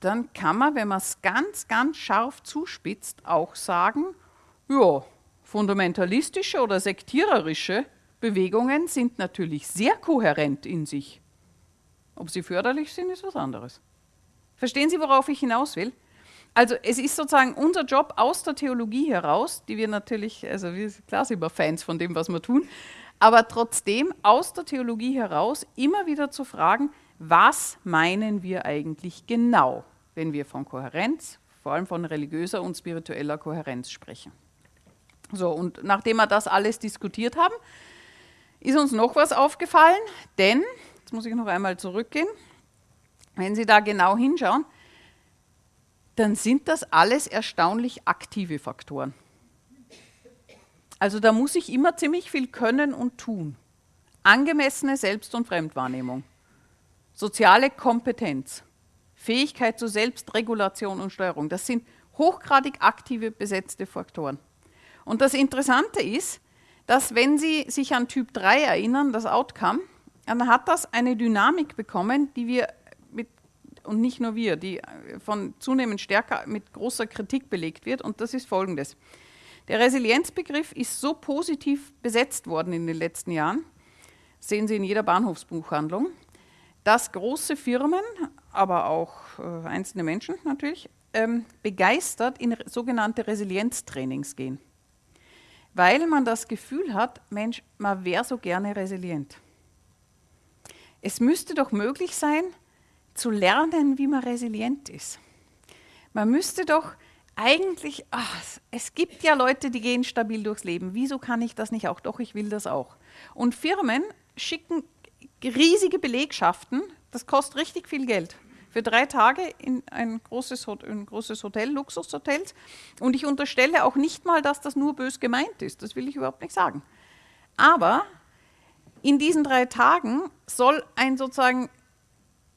dann kann man, wenn man es ganz, ganz scharf zuspitzt, auch sagen, ja, fundamentalistische oder sektiererische Bewegungen sind natürlich sehr kohärent in sich. Ob sie förderlich sind, ist was anderes. Verstehen Sie, worauf ich hinaus will? Also es ist sozusagen unser Job aus der Theologie heraus, die wir natürlich, also wir klar sind wir Fans von dem, was wir tun, aber trotzdem aus der Theologie heraus immer wieder zu fragen, was meinen wir eigentlich genau, wenn wir von Kohärenz, vor allem von religiöser und spiritueller Kohärenz sprechen. So, und nachdem wir das alles diskutiert haben, ist uns noch was aufgefallen, denn, jetzt muss ich noch einmal zurückgehen, wenn Sie da genau hinschauen, dann sind das alles erstaunlich aktive Faktoren. Also da muss ich immer ziemlich viel können und tun. Angemessene Selbst- und Fremdwahrnehmung, soziale Kompetenz, Fähigkeit zur Selbstregulation und Steuerung, das sind hochgradig aktive besetzte Faktoren. Und das Interessante ist, dass wenn Sie sich an Typ 3 erinnern, das Outcome, dann hat das eine Dynamik bekommen, die wir mit, und nicht nur wir, die von zunehmend stärker mit großer Kritik belegt wird. Und das ist folgendes. Der Resilienzbegriff ist so positiv besetzt worden in den letzten Jahren, sehen Sie in jeder Bahnhofsbuchhandlung, dass große Firmen, aber auch äh, einzelne Menschen natürlich, ähm, begeistert in sogenannte Resilienztrainings gehen weil man das Gefühl hat, Mensch, man wäre so gerne resilient. Es müsste doch möglich sein, zu lernen, wie man resilient ist. Man müsste doch eigentlich, ach, es gibt ja Leute, die gehen stabil durchs Leben. Wieso kann ich das nicht auch? Doch, ich will das auch. Und Firmen schicken riesige Belegschaften, das kostet richtig viel Geld für drei Tage in ein großes, ein großes Hotel, Luxushotel. Und ich unterstelle auch nicht mal, dass das nur bös gemeint ist. Das will ich überhaupt nicht sagen. Aber in diesen drei Tagen soll ein sozusagen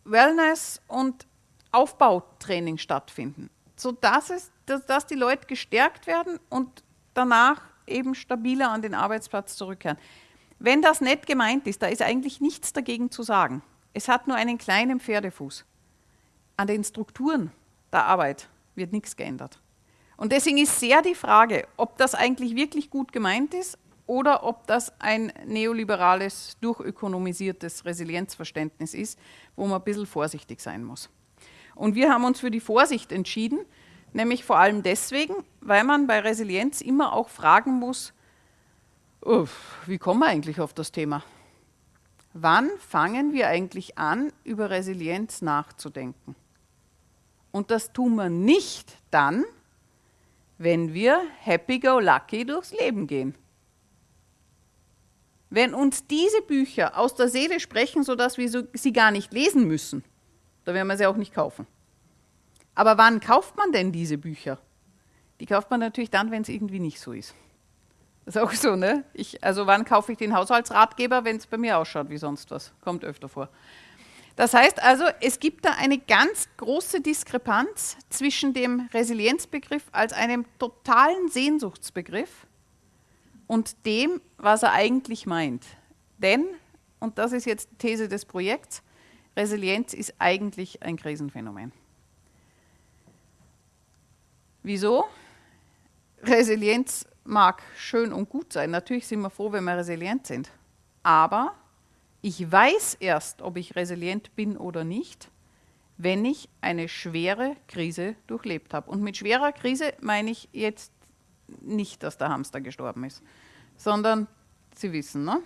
Wellness- und Aufbautraining stattfinden, sodass es, dass, dass die Leute gestärkt werden und danach eben stabiler an den Arbeitsplatz zurückkehren. Wenn das nett gemeint ist, da ist eigentlich nichts dagegen zu sagen. Es hat nur einen kleinen Pferdefuß an den Strukturen der Arbeit wird nichts geändert. Und deswegen ist sehr die Frage, ob das eigentlich wirklich gut gemeint ist oder ob das ein neoliberales, durchökonomisiertes Resilienzverständnis ist, wo man ein bisschen vorsichtig sein muss. Und wir haben uns für die Vorsicht entschieden, nämlich vor allem deswegen, weil man bei Resilienz immer auch fragen muss, wie kommen wir eigentlich auf das Thema? Wann fangen wir eigentlich an, über Resilienz nachzudenken? Und das tun wir nicht dann, wenn wir happy-go-lucky durchs Leben gehen. Wenn uns diese Bücher aus der Seele sprechen, sodass wir sie gar nicht lesen müssen, dann werden wir sie auch nicht kaufen. Aber wann kauft man denn diese Bücher? Die kauft man natürlich dann, wenn es irgendwie nicht so ist. Das ist auch so, ne? Ich, also wann kaufe ich den Haushaltsratgeber, wenn es bei mir ausschaut wie sonst was? Kommt öfter vor. Das heißt also, es gibt da eine ganz große Diskrepanz zwischen dem Resilienzbegriff als einem totalen Sehnsuchtsbegriff und dem, was er eigentlich meint. Denn, und das ist jetzt die These des Projekts, Resilienz ist eigentlich ein Krisenphänomen. Wieso? Resilienz mag schön und gut sein. Natürlich sind wir froh, wenn wir resilient sind. Aber ich weiß erst, ob ich resilient bin oder nicht, wenn ich eine schwere Krise durchlebt habe. Und mit schwerer Krise meine ich jetzt nicht, dass der Hamster gestorben ist, sondern Sie wissen, ne?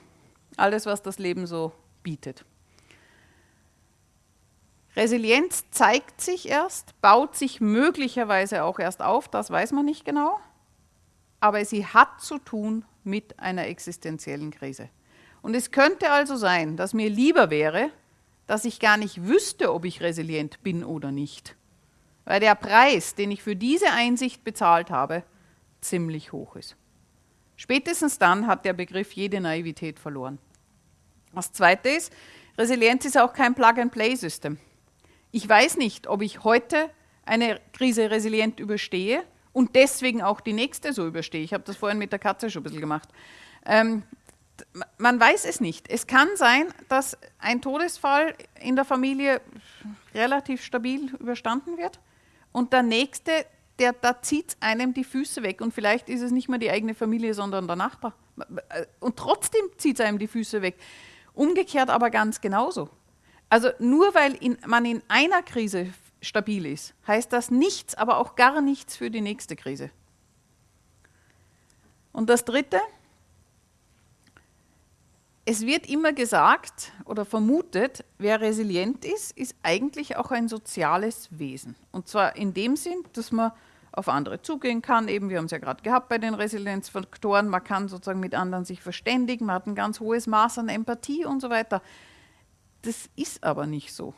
alles, was das Leben so bietet. Resilienz zeigt sich erst, baut sich möglicherweise auch erst auf, das weiß man nicht genau, aber sie hat zu tun mit einer existenziellen Krise. Und es könnte also sein, dass mir lieber wäre, dass ich gar nicht wüsste, ob ich resilient bin oder nicht. Weil der Preis, den ich für diese Einsicht bezahlt habe, ziemlich hoch ist. Spätestens dann hat der Begriff jede Naivität verloren. Das Zweite ist, Resilienz ist auch kein Plug-and-Play-System. Ich weiß nicht, ob ich heute eine Krise resilient überstehe und deswegen auch die nächste so überstehe. Ich habe das vorhin mit der Katze schon ein bisschen gemacht. Ähm, man weiß es nicht. Es kann sein, dass ein Todesfall in der Familie relativ stabil überstanden wird und der nächste, der, da zieht einem die Füße weg und vielleicht ist es nicht mehr die eigene Familie, sondern der Nachbar. Und trotzdem zieht es einem die Füße weg. Umgekehrt aber ganz genauso. Also nur weil in, man in einer Krise stabil ist, heißt das nichts, aber auch gar nichts für die nächste Krise. Und das Dritte, es wird immer gesagt oder vermutet, wer resilient ist, ist eigentlich auch ein soziales Wesen. Und zwar in dem Sinn, dass man auf andere zugehen kann. Eben, wir haben es ja gerade gehabt bei den Resilienzfaktoren. Man kann sozusagen mit anderen sich verständigen, man hat ein ganz hohes Maß an Empathie und so weiter. Das ist aber nicht so.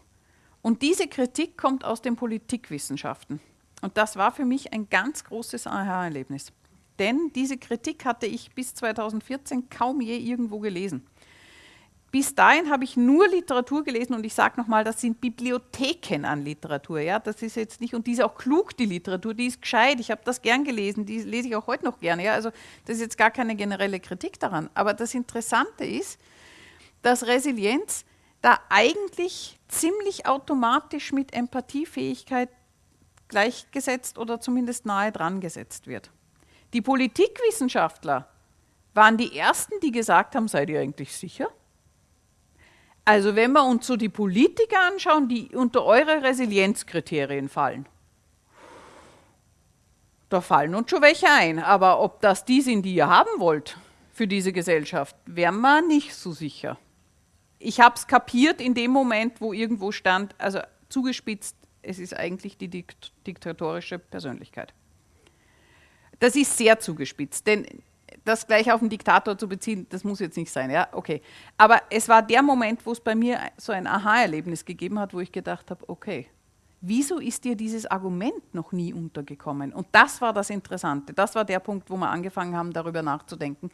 Und diese Kritik kommt aus den Politikwissenschaften. Und das war für mich ein ganz großes Aha-Erlebnis. Denn diese Kritik hatte ich bis 2014 kaum je irgendwo gelesen. Bis dahin habe ich nur Literatur gelesen und ich sage nochmal, das sind Bibliotheken an Literatur. Ja? Das ist jetzt nicht, und die ist auch klug, die Literatur, die ist gescheit. Ich habe das gern gelesen, die lese ich auch heute noch gerne. Ja? Also das ist jetzt gar keine generelle Kritik daran. Aber das Interessante ist, dass Resilienz da eigentlich ziemlich automatisch mit Empathiefähigkeit gleichgesetzt oder zumindest nahe dran gesetzt wird. Die Politikwissenschaftler waren die Ersten, die gesagt haben, seid ihr eigentlich sicher? Also wenn wir uns so die Politiker anschauen, die unter eure Resilienzkriterien fallen, da fallen uns schon welche ein. Aber ob das die sind, die ihr haben wollt für diese Gesellschaft, wären wir nicht so sicher. Ich habe es kapiert in dem Moment, wo irgendwo stand, also zugespitzt, es ist eigentlich die dikt diktatorische Persönlichkeit. Das ist sehr zugespitzt, denn das gleich auf den Diktator zu beziehen, das muss jetzt nicht sein, ja, okay. Aber es war der Moment, wo es bei mir so ein Aha-Erlebnis gegeben hat, wo ich gedacht habe, okay, wieso ist dir dieses Argument noch nie untergekommen? Und das war das Interessante, das war der Punkt, wo wir angefangen haben, darüber nachzudenken.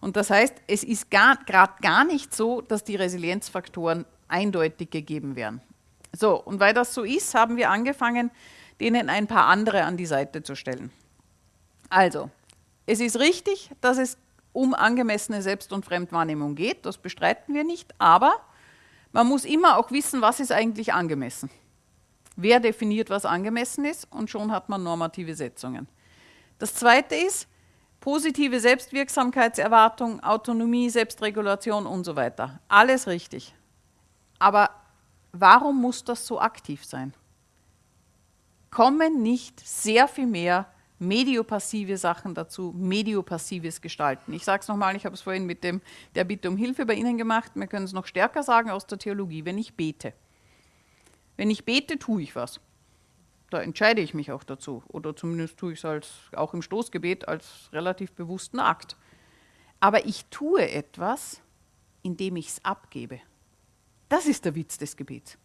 Und das heißt, es ist gerade gar nicht so, dass die Resilienzfaktoren eindeutig gegeben wären. So, und weil das so ist, haben wir angefangen, denen ein paar andere an die Seite zu stellen. Also, es ist richtig, dass es um angemessene Selbst- und Fremdwahrnehmung geht, das bestreiten wir nicht, aber man muss immer auch wissen, was ist eigentlich angemessen. Wer definiert, was angemessen ist und schon hat man normative Setzungen. Das Zweite ist positive Selbstwirksamkeitserwartung, Autonomie, Selbstregulation und so weiter. Alles richtig. Aber warum muss das so aktiv sein? Kommen nicht sehr viel mehr mediopassive Sachen dazu, mediopassives Gestalten. Ich sage es nochmal, ich habe es vorhin mit dem, der Bitte um Hilfe bei Ihnen gemacht, wir können es noch stärker sagen aus der Theologie, wenn ich bete. Wenn ich bete, tue ich was. Da entscheide ich mich auch dazu. Oder zumindest tue ich es als, auch im Stoßgebet als relativ bewussten Akt. Aber ich tue etwas, indem ich es abgebe. Das ist der Witz des Gebets.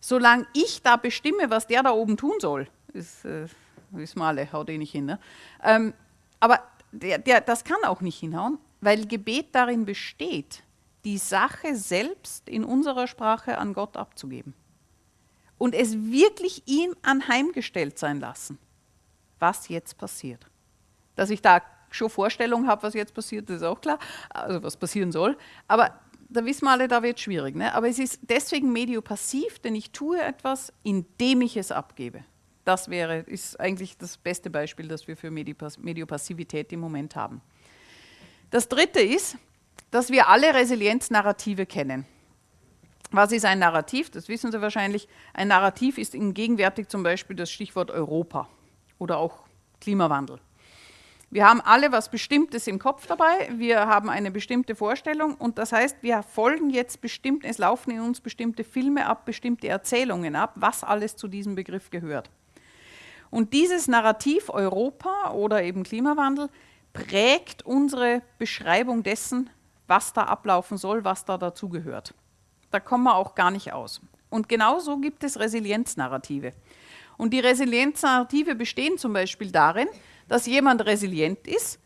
Solange ich da bestimme, was der da oben tun soll, ist, äh, wissen wir alle, haut eh nicht hin. Ne? Ähm, aber der, der, das kann auch nicht hinhauen, weil Gebet darin besteht, die Sache selbst in unserer Sprache an Gott abzugeben. Und es wirklich ihm anheimgestellt sein lassen, was jetzt passiert. Dass ich da schon Vorstellung habe, was jetzt passiert, ist auch klar, also was passieren soll. Aber da wissen wir alle, da wird es schwierig. Ne? Aber es ist deswegen mediopassiv, denn ich tue etwas, indem ich es abgebe. Das wäre, ist eigentlich das beste Beispiel, das wir für Mediopassivität im Moment haben. Das dritte ist, dass wir alle Resilienznarrative kennen. Was ist ein Narrativ? Das wissen Sie wahrscheinlich. Ein Narrativ ist gegenwärtig zum Beispiel das Stichwort Europa oder auch Klimawandel. Wir haben alle was Bestimmtes im Kopf dabei, wir haben eine bestimmte Vorstellung und das heißt, wir folgen jetzt bestimmt, es laufen in uns bestimmte Filme ab, bestimmte Erzählungen ab, was alles zu diesem Begriff gehört. Und dieses Narrativ Europa oder eben Klimawandel prägt unsere Beschreibung dessen, was da ablaufen soll, was da dazugehört. Da kommen wir auch gar nicht aus. Und genauso gibt es Resilienznarrative. Und die Resilienznarrative bestehen zum Beispiel darin, dass jemand resilient ist,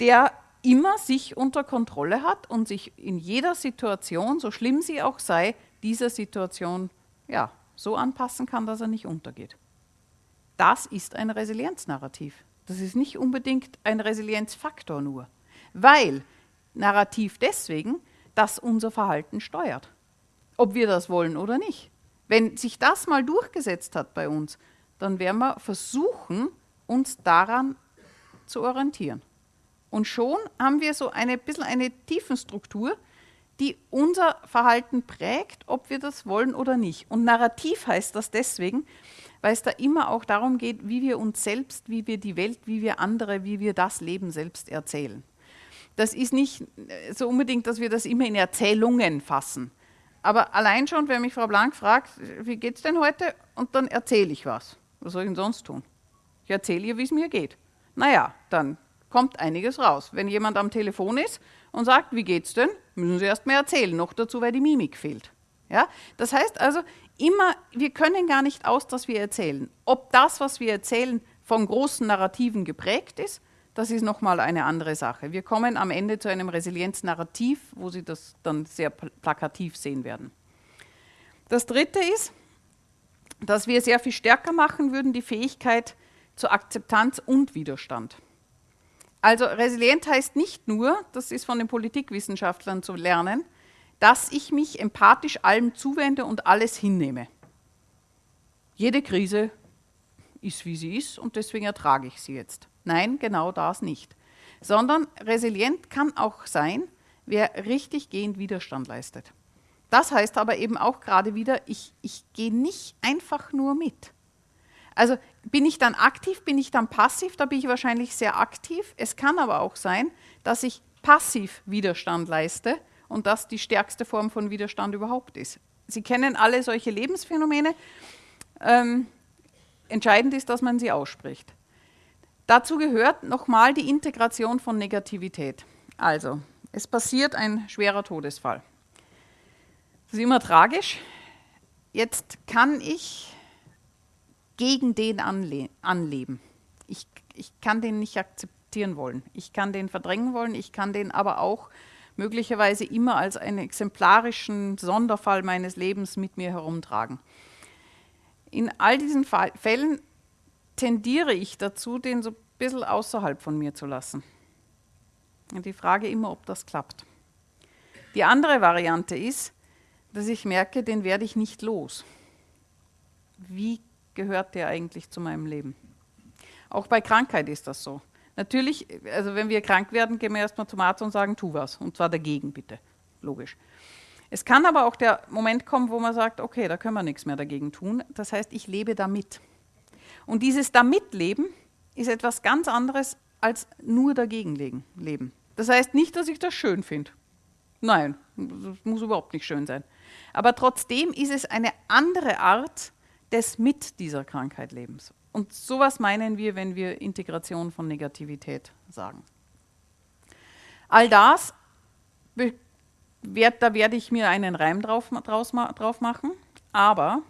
der immer sich unter Kontrolle hat und sich in jeder Situation, so schlimm sie auch sei, dieser Situation ja, so anpassen kann, dass er nicht untergeht. Das ist ein Resilienznarrativ. Das ist nicht unbedingt ein Resilienzfaktor nur, weil Narrativ deswegen, dass unser Verhalten steuert, ob wir das wollen oder nicht. Wenn sich das mal durchgesetzt hat bei uns, dann werden wir versuchen, uns daran zu orientieren. Und schon haben wir so ein bisschen eine Tiefenstruktur, die unser Verhalten prägt, ob wir das wollen oder nicht. Und Narrativ heißt das deswegen, weil es da immer auch darum geht, wie wir uns selbst, wie wir die Welt, wie wir andere, wie wir das Leben selbst erzählen. Das ist nicht so unbedingt, dass wir das immer in Erzählungen fassen. Aber allein schon, wenn mich Frau Blank fragt, wie geht es denn heute? Und dann erzähle ich was. Was soll ich denn sonst tun? Ich erzähle ihr, wie es mir geht. Naja, dann kommt einiges raus. Wenn jemand am Telefon ist und sagt, wie geht's denn, müssen Sie erst mal erzählen, noch dazu, weil die Mimik fehlt. Ja? Das heißt also, immer, wir können gar nicht aus, dass wir erzählen. Ob das, was wir erzählen, von großen Narrativen geprägt ist, das ist nochmal eine andere Sache. Wir kommen am Ende zu einem Resilienznarrativ, wo Sie das dann sehr plakativ sehen werden. Das Dritte ist, dass wir sehr viel stärker machen würden, die Fähigkeit zur Akzeptanz und Widerstand. Also resilient heißt nicht nur, das ist von den Politikwissenschaftlern zu lernen, dass ich mich empathisch allem zuwende und alles hinnehme. Jede Krise ist, wie sie ist und deswegen ertrage ich sie jetzt. Nein, genau das nicht. Sondern resilient kann auch sein, wer richtig gehend Widerstand leistet. Das heißt aber eben auch gerade wieder, ich, ich gehe nicht einfach nur mit. Also bin ich dann aktiv, bin ich dann passiv, da bin ich wahrscheinlich sehr aktiv. Es kann aber auch sein, dass ich passiv Widerstand leiste und das die stärkste Form von Widerstand überhaupt ist. Sie kennen alle solche Lebensphänomene. Ähm, entscheidend ist, dass man sie ausspricht. Dazu gehört nochmal die Integration von Negativität. Also, es passiert ein schwerer Todesfall. Das ist immer tragisch. Jetzt kann ich gegen den anle anleben. Ich, ich kann den nicht akzeptieren wollen. Ich kann den verdrängen wollen. Ich kann den aber auch möglicherweise immer als einen exemplarischen Sonderfall meines Lebens mit mir herumtragen. In all diesen Fällen tendiere ich dazu, den so ein bisschen außerhalb von mir zu lassen. Die Frage immer, ob das klappt. Die andere Variante ist, dass ich merke, den werde ich nicht los. Wie gehört der eigentlich zu meinem Leben? Auch bei Krankheit ist das so. Natürlich, also wenn wir krank werden, gehen wir erstmal zum Arzt und sagen, tu was. Und zwar dagegen, bitte. Logisch. Es kann aber auch der Moment kommen, wo man sagt, okay, da können wir nichts mehr dagegen tun. Das heißt, ich lebe damit. Und dieses Damitleben ist etwas ganz anderes als nur dagegen leben. Das heißt nicht, dass ich das schön finde. Nein, das muss überhaupt nicht schön sein. Aber trotzdem ist es eine andere Art des mit dieser Krankheit Lebens. Und sowas meinen wir, wenn wir Integration von Negativität sagen. All das, da werde ich mir einen Reim drauf, drauf machen, aber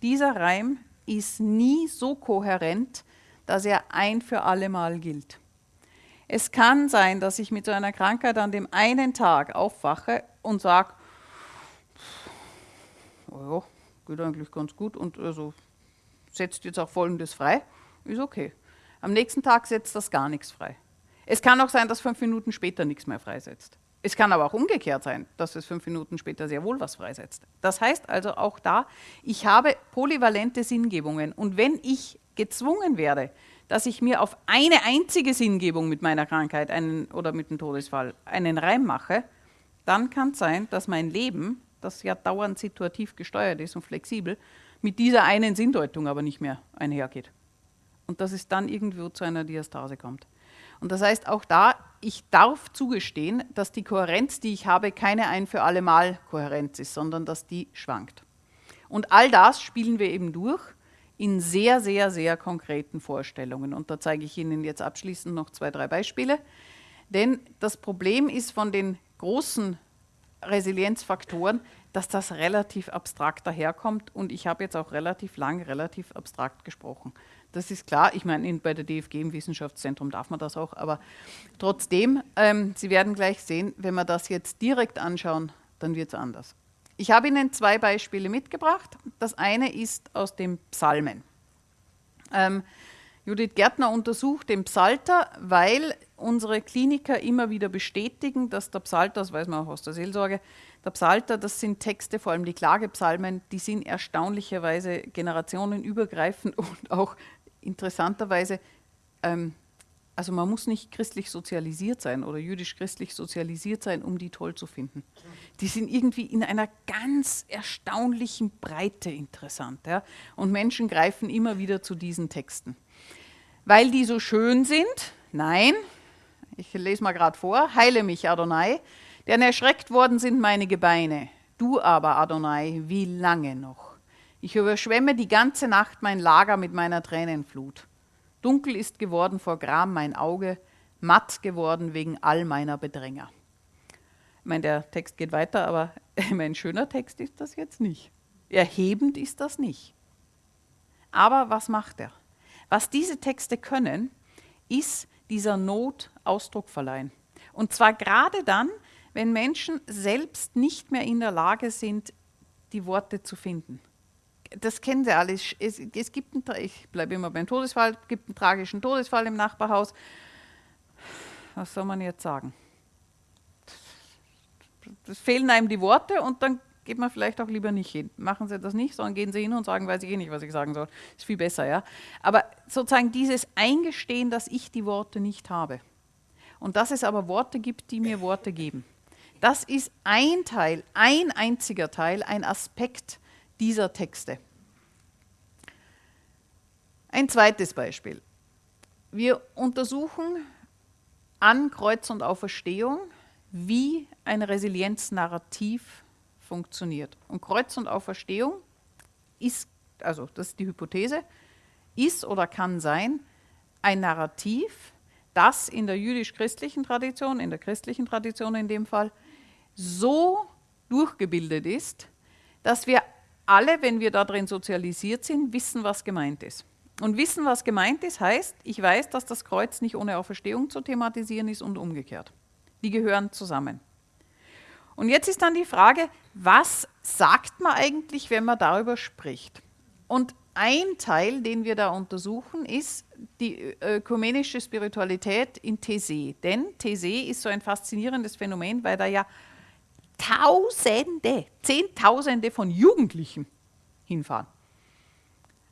dieser Reim ist nie so kohärent, dass er ein für alle Mal gilt. Es kann sein, dass ich mit so einer Krankheit an dem einen Tag aufwache und sage, oh ja, geht eigentlich ganz gut und also setzt jetzt auch Folgendes frei, ist okay. Am nächsten Tag setzt das gar nichts frei. Es kann auch sein, dass fünf Minuten später nichts mehr freisetzt. Es kann aber auch umgekehrt sein, dass es fünf Minuten später sehr wohl was freisetzt. Das heißt also auch da, ich habe polyvalente Sinngebungen und wenn ich gezwungen werde, dass ich mir auf eine einzige Sinngebung mit meiner Krankheit einen, oder mit dem Todesfall einen Reim mache, dann kann es sein, dass mein Leben, das ja dauernd situativ gesteuert ist und flexibel, mit dieser einen Sinndeutung aber nicht mehr einhergeht. Und dass es dann irgendwo zu einer Diastase kommt. Und das heißt auch da, ich darf zugestehen, dass die Kohärenz, die ich habe, keine ein für alle Mal Kohärenz ist, sondern dass die schwankt. Und all das spielen wir eben durch in sehr, sehr, sehr konkreten Vorstellungen. Und da zeige ich Ihnen jetzt abschließend noch zwei, drei Beispiele. Denn das Problem ist von den großen Resilienzfaktoren, dass das relativ abstrakt daherkommt und ich habe jetzt auch relativ lang relativ abstrakt gesprochen. Das ist klar. Ich meine, bei der DFG im Wissenschaftszentrum darf man das auch, aber trotzdem, ähm, Sie werden gleich sehen, wenn wir das jetzt direkt anschauen, dann wird es anders. Ich habe Ihnen zwei Beispiele mitgebracht. Das eine ist aus dem Psalmen. Ähm, Judith Gärtner untersucht den Psalter, weil unsere Kliniker immer wieder bestätigen, dass der Psalter, das weiß man auch aus der Seelsorge, der Psalter, das sind Texte, vor allem die Klagepsalmen, die sind erstaunlicherweise generationenübergreifend und auch interessanterweise, ähm, also man muss nicht christlich sozialisiert sein oder jüdisch-christlich sozialisiert sein, um die toll zu finden. Die sind irgendwie in einer ganz erstaunlichen Breite interessant. Ja? Und Menschen greifen immer wieder zu diesen Texten. Weil die so schön sind? Nein. Ich lese mal gerade vor. Heile mich, Adonai, denn erschreckt worden sind meine Gebeine. Du aber, Adonai, wie lange noch? Ich überschwemme die ganze Nacht mein Lager mit meiner Tränenflut. Dunkel ist geworden vor Gram mein Auge, matt geworden wegen all meiner Bedränger. Ich meine, der Text geht weiter, aber ein schöner Text ist das jetzt nicht. Erhebend ist das nicht. Aber was macht er? Was diese Texte können, ist dieser Not Ausdruck verleihen. Und zwar gerade dann, wenn Menschen selbst nicht mehr in der Lage sind, die Worte zu finden das kennen Sie alle. Es, es gibt einen, ich bleibe immer beim Todesfall, es gibt einen tragischen Todesfall im Nachbarhaus. Was soll man jetzt sagen? Es fehlen einem die Worte und dann geht man vielleicht auch lieber nicht hin. Machen Sie das nicht, sondern gehen Sie hin und sagen, weiß ich eh nicht, was ich sagen soll. Ist viel besser, ja. Aber sozusagen dieses Eingestehen, dass ich die Worte nicht habe. Und dass es aber Worte gibt, die mir Worte geben. Das ist ein Teil, ein einziger Teil, ein Aspekt dieser Texte. Ein zweites Beispiel. Wir untersuchen an Kreuz und Auferstehung, wie ein Resilienznarrativ funktioniert. Und Kreuz und Auferstehung ist, also das ist die Hypothese, ist oder kann sein ein Narrativ, das in der jüdisch-christlichen Tradition, in der christlichen Tradition in dem Fall, so durchgebildet ist, dass wir alle, wenn wir darin sozialisiert sind, wissen, was gemeint ist. Und wissen, was gemeint ist, heißt, ich weiß, dass das Kreuz nicht ohne Auferstehung zu thematisieren ist und umgekehrt. Die gehören zusammen. Und jetzt ist dann die Frage, was sagt man eigentlich, wenn man darüber spricht? Und ein Teil, den wir da untersuchen, ist die ökumenische Spiritualität in These. Denn These ist so ein faszinierendes Phänomen, weil da ja Tausende, Zehntausende von Jugendlichen hinfahren.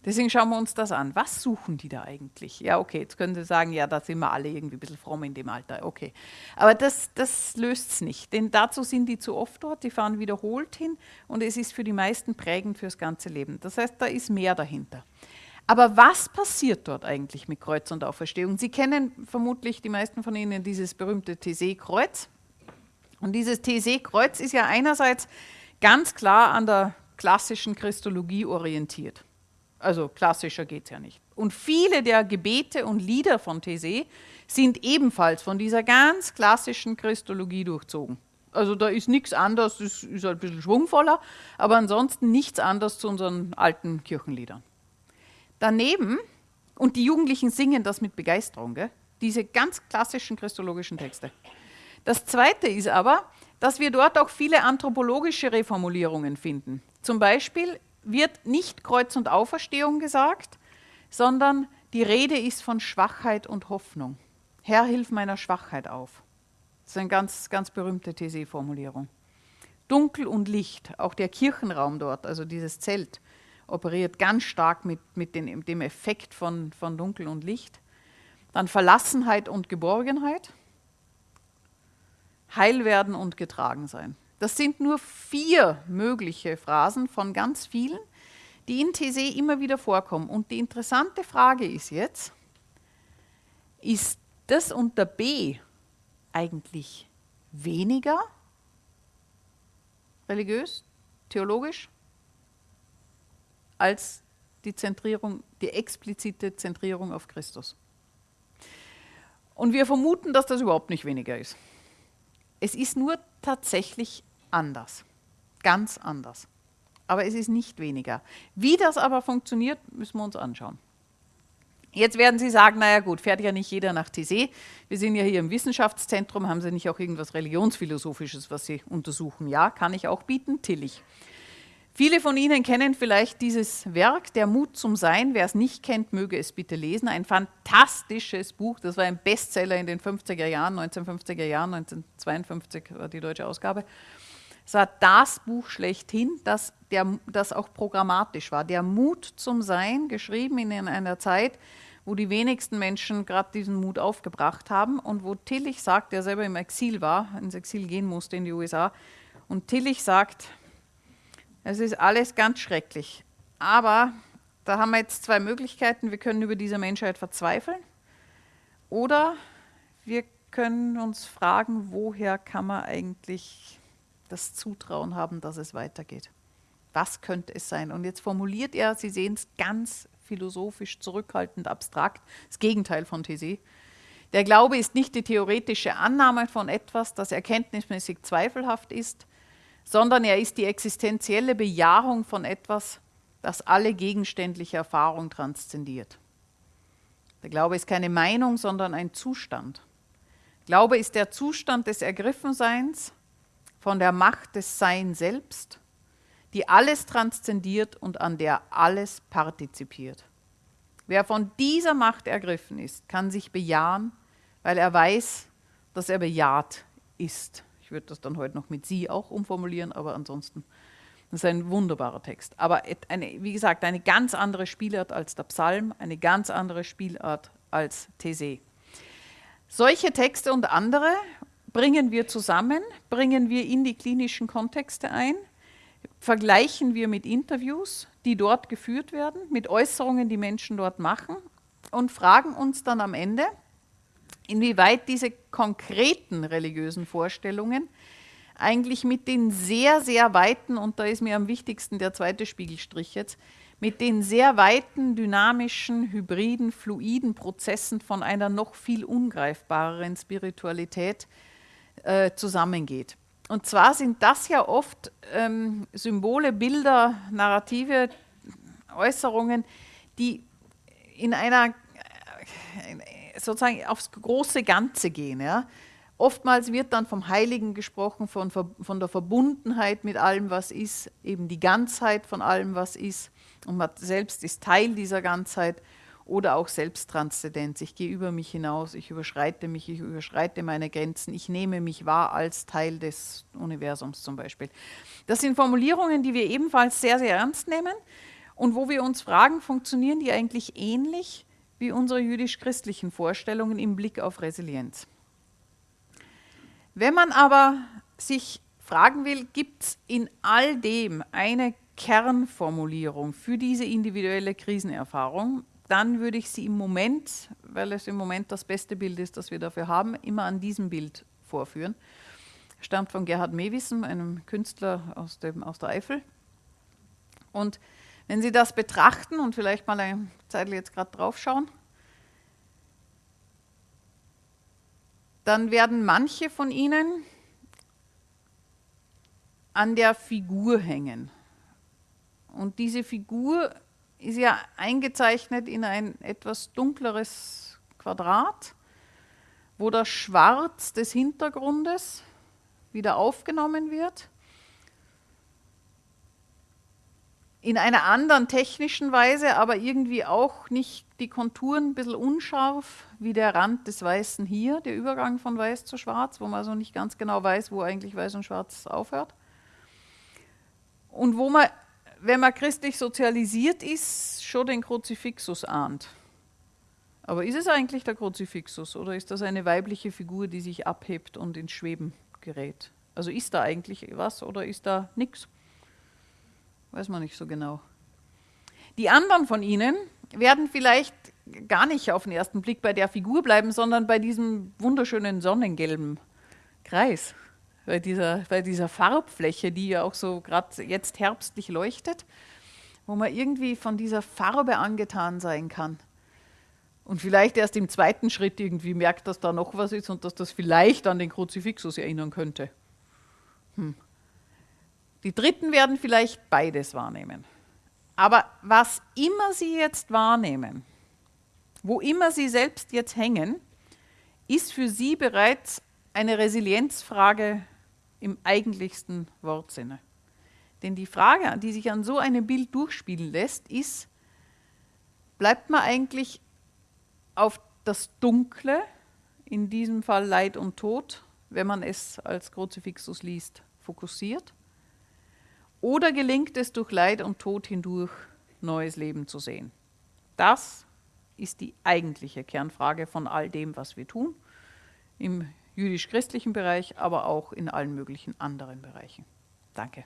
Deswegen schauen wir uns das an. Was suchen die da eigentlich? Ja, okay, jetzt können Sie sagen, ja, da sind wir alle irgendwie ein bisschen fromm in dem Alter. Okay. Aber das, das löst es nicht, denn dazu sind die zu oft dort, die fahren wiederholt hin und es ist für die meisten prägend fürs ganze Leben. Das heißt, da ist mehr dahinter. Aber was passiert dort eigentlich mit Kreuz und Auferstehung? Sie kennen vermutlich die meisten von Ihnen dieses berühmte TC-Kreuz. Und dieses TC-Kreuz ist ja einerseits ganz klar an der klassischen Christologie orientiert. Also klassischer geht es ja nicht. Und viele der Gebete und Lieder von These sind ebenfalls von dieser ganz klassischen Christologie durchzogen. Also da ist nichts anderes, das ist ein bisschen schwungvoller, aber ansonsten nichts anderes zu unseren alten Kirchenliedern. Daneben, und die Jugendlichen singen das mit Begeisterung, gell? diese ganz klassischen christologischen Texte. Das Zweite ist aber, dass wir dort auch viele anthropologische Reformulierungen finden. Zum Beispiel wird nicht Kreuz und Auferstehung gesagt, sondern die Rede ist von Schwachheit und Hoffnung. Herr, hilf meiner Schwachheit auf. Das ist eine ganz, ganz berühmte These-Formulierung. Dunkel und Licht, auch der Kirchenraum dort, also dieses Zelt, operiert ganz stark mit, mit den, dem Effekt von, von Dunkel und Licht. Dann Verlassenheit und Geborgenheit. Heil werden und getragen sein. Das sind nur vier mögliche Phrasen von ganz vielen, die in These immer wieder vorkommen. Und die interessante Frage ist jetzt, ist das unter B eigentlich weniger religiös, theologisch, als die Zentrierung, die explizite Zentrierung auf Christus? Und wir vermuten, dass das überhaupt nicht weniger ist. Es ist nur tatsächlich anders. Ganz anders. Aber es ist nicht weniger. Wie das aber funktioniert, müssen wir uns anschauen. Jetzt werden Sie sagen, naja gut, fährt ja nicht jeder nach TC. Wir sind ja hier im Wissenschaftszentrum, haben Sie nicht auch irgendwas Religionsphilosophisches, was Sie untersuchen? Ja, kann ich auch bieten, Tillich. Viele von Ihnen kennen vielleicht dieses Werk, Der Mut zum Sein. Wer es nicht kennt, möge es bitte lesen. Ein fantastisches Buch. Das war ein Bestseller in den 50er Jahren, 1950er Jahren, 1952 war die deutsche Ausgabe. Es war das Buch schlechthin, das, der, das auch programmatisch war. Der Mut zum Sein, geschrieben in einer Zeit, wo die wenigsten Menschen gerade diesen Mut aufgebracht haben und wo Tillich sagt, der selber im Exil war, ins Exil gehen musste in die USA, und Tillich sagt, es ist alles ganz schrecklich. Aber da haben wir jetzt zwei Möglichkeiten. Wir können über diese Menschheit verzweifeln oder wir können uns fragen, woher kann man eigentlich das Zutrauen haben, dass es weitergeht. Was könnte es sein? Und jetzt formuliert er, Sie sehen es ganz philosophisch, zurückhaltend, abstrakt, das Gegenteil von These. Der Glaube ist nicht die theoretische Annahme von etwas, das erkenntnismäßig zweifelhaft ist, sondern er ist die existenzielle Bejahung von etwas, das alle gegenständliche Erfahrung transzendiert. Der Glaube ist keine Meinung, sondern ein Zustand. Glaube ist der Zustand des Ergriffenseins von der Macht des Sein selbst, die alles transzendiert und an der alles partizipiert. Wer von dieser Macht ergriffen ist, kann sich bejahen, weil er weiß, dass er bejaht ist würde das dann heute noch mit Sie auch umformulieren, aber ansonsten das ist ein wunderbarer Text. Aber eine, wie gesagt, eine ganz andere Spielart als der Psalm, eine ganz andere Spielart als These. Solche Texte und andere bringen wir zusammen, bringen wir in die klinischen Kontexte ein, vergleichen wir mit Interviews, die dort geführt werden, mit Äußerungen, die Menschen dort machen? Und fragen uns dann am Ende, inwieweit diese konkreten religiösen Vorstellungen eigentlich mit den sehr, sehr weiten, und da ist mir am wichtigsten der zweite Spiegelstrich jetzt, mit den sehr weiten, dynamischen, hybriden, fluiden Prozessen von einer noch viel ungreifbareren Spiritualität äh, zusammengeht. Und zwar sind das ja oft ähm, Symbole, Bilder, Narrative, Äußerungen, die in einer äh, sozusagen aufs große Ganze gehen. Ja? Oftmals wird dann vom Heiligen gesprochen, von, von der Verbundenheit mit allem, was ist, eben die Ganzheit von allem, was ist. Und man selbst ist Teil dieser Ganzheit oder auch Selbsttranszendenz. Ich gehe über mich hinaus, ich überschreite mich, ich überschreite meine Grenzen, ich nehme mich wahr als Teil des Universums zum Beispiel. Das sind Formulierungen, die wir ebenfalls sehr, sehr ernst nehmen und wo wir uns fragen, funktionieren die eigentlich ähnlich wie unsere jüdisch-christlichen Vorstellungen im Blick auf Resilienz. Wenn man aber sich fragen will, gibt es in all dem eine Kernformulierung für diese individuelle Krisenerfahrung, dann würde ich sie im Moment, weil es im Moment das beste Bild ist, das wir dafür haben, immer an diesem Bild vorführen. Stammt von Gerhard Mewissen, einem Künstler aus, dem, aus der Eifel. Und wenn Sie das betrachten und vielleicht mal eine Zeit jetzt gerade drauf schauen, dann werden manche von Ihnen an der Figur hängen. Und diese Figur ist ja eingezeichnet in ein etwas dunkleres Quadrat, wo das Schwarz des Hintergrundes wieder aufgenommen wird in einer anderen technischen Weise, aber irgendwie auch nicht die Konturen ein bisschen unscharf, wie der Rand des Weißen hier, der Übergang von Weiß zu Schwarz, wo man also nicht ganz genau weiß, wo eigentlich Weiß und Schwarz aufhört. Und wo man, wenn man christlich sozialisiert ist, schon den Kruzifixus ahnt. Aber ist es eigentlich der Kruzifixus oder ist das eine weibliche Figur, die sich abhebt und ins Schweben gerät? Also ist da eigentlich was oder ist da nichts? Weiß man nicht so genau. Die anderen von Ihnen werden vielleicht gar nicht auf den ersten Blick bei der Figur bleiben, sondern bei diesem wunderschönen sonnengelben Kreis, bei dieser, bei dieser Farbfläche, die ja auch so gerade jetzt herbstlich leuchtet, wo man irgendwie von dieser Farbe angetan sein kann. Und vielleicht erst im zweiten Schritt irgendwie merkt, dass da noch was ist und dass das vielleicht an den Kruzifixus erinnern könnte. Hm. Die Dritten werden vielleicht beides wahrnehmen. Aber was immer sie jetzt wahrnehmen, wo immer Sie selbst jetzt hängen, ist für Sie bereits eine Resilienzfrage im eigentlichsten Wortsinne. Denn die Frage, die sich an so einem Bild durchspielen lässt, ist, bleibt man eigentlich auf das Dunkle, in diesem Fall Leid und Tod, wenn man es als Kruzifixus liest, fokussiert? Oder gelingt es durch Leid und Tod hindurch, neues Leben zu sehen? Das ist die eigentliche Kernfrage von all dem, was wir tun, im jüdisch-christlichen Bereich, aber auch in allen möglichen anderen Bereichen. Danke.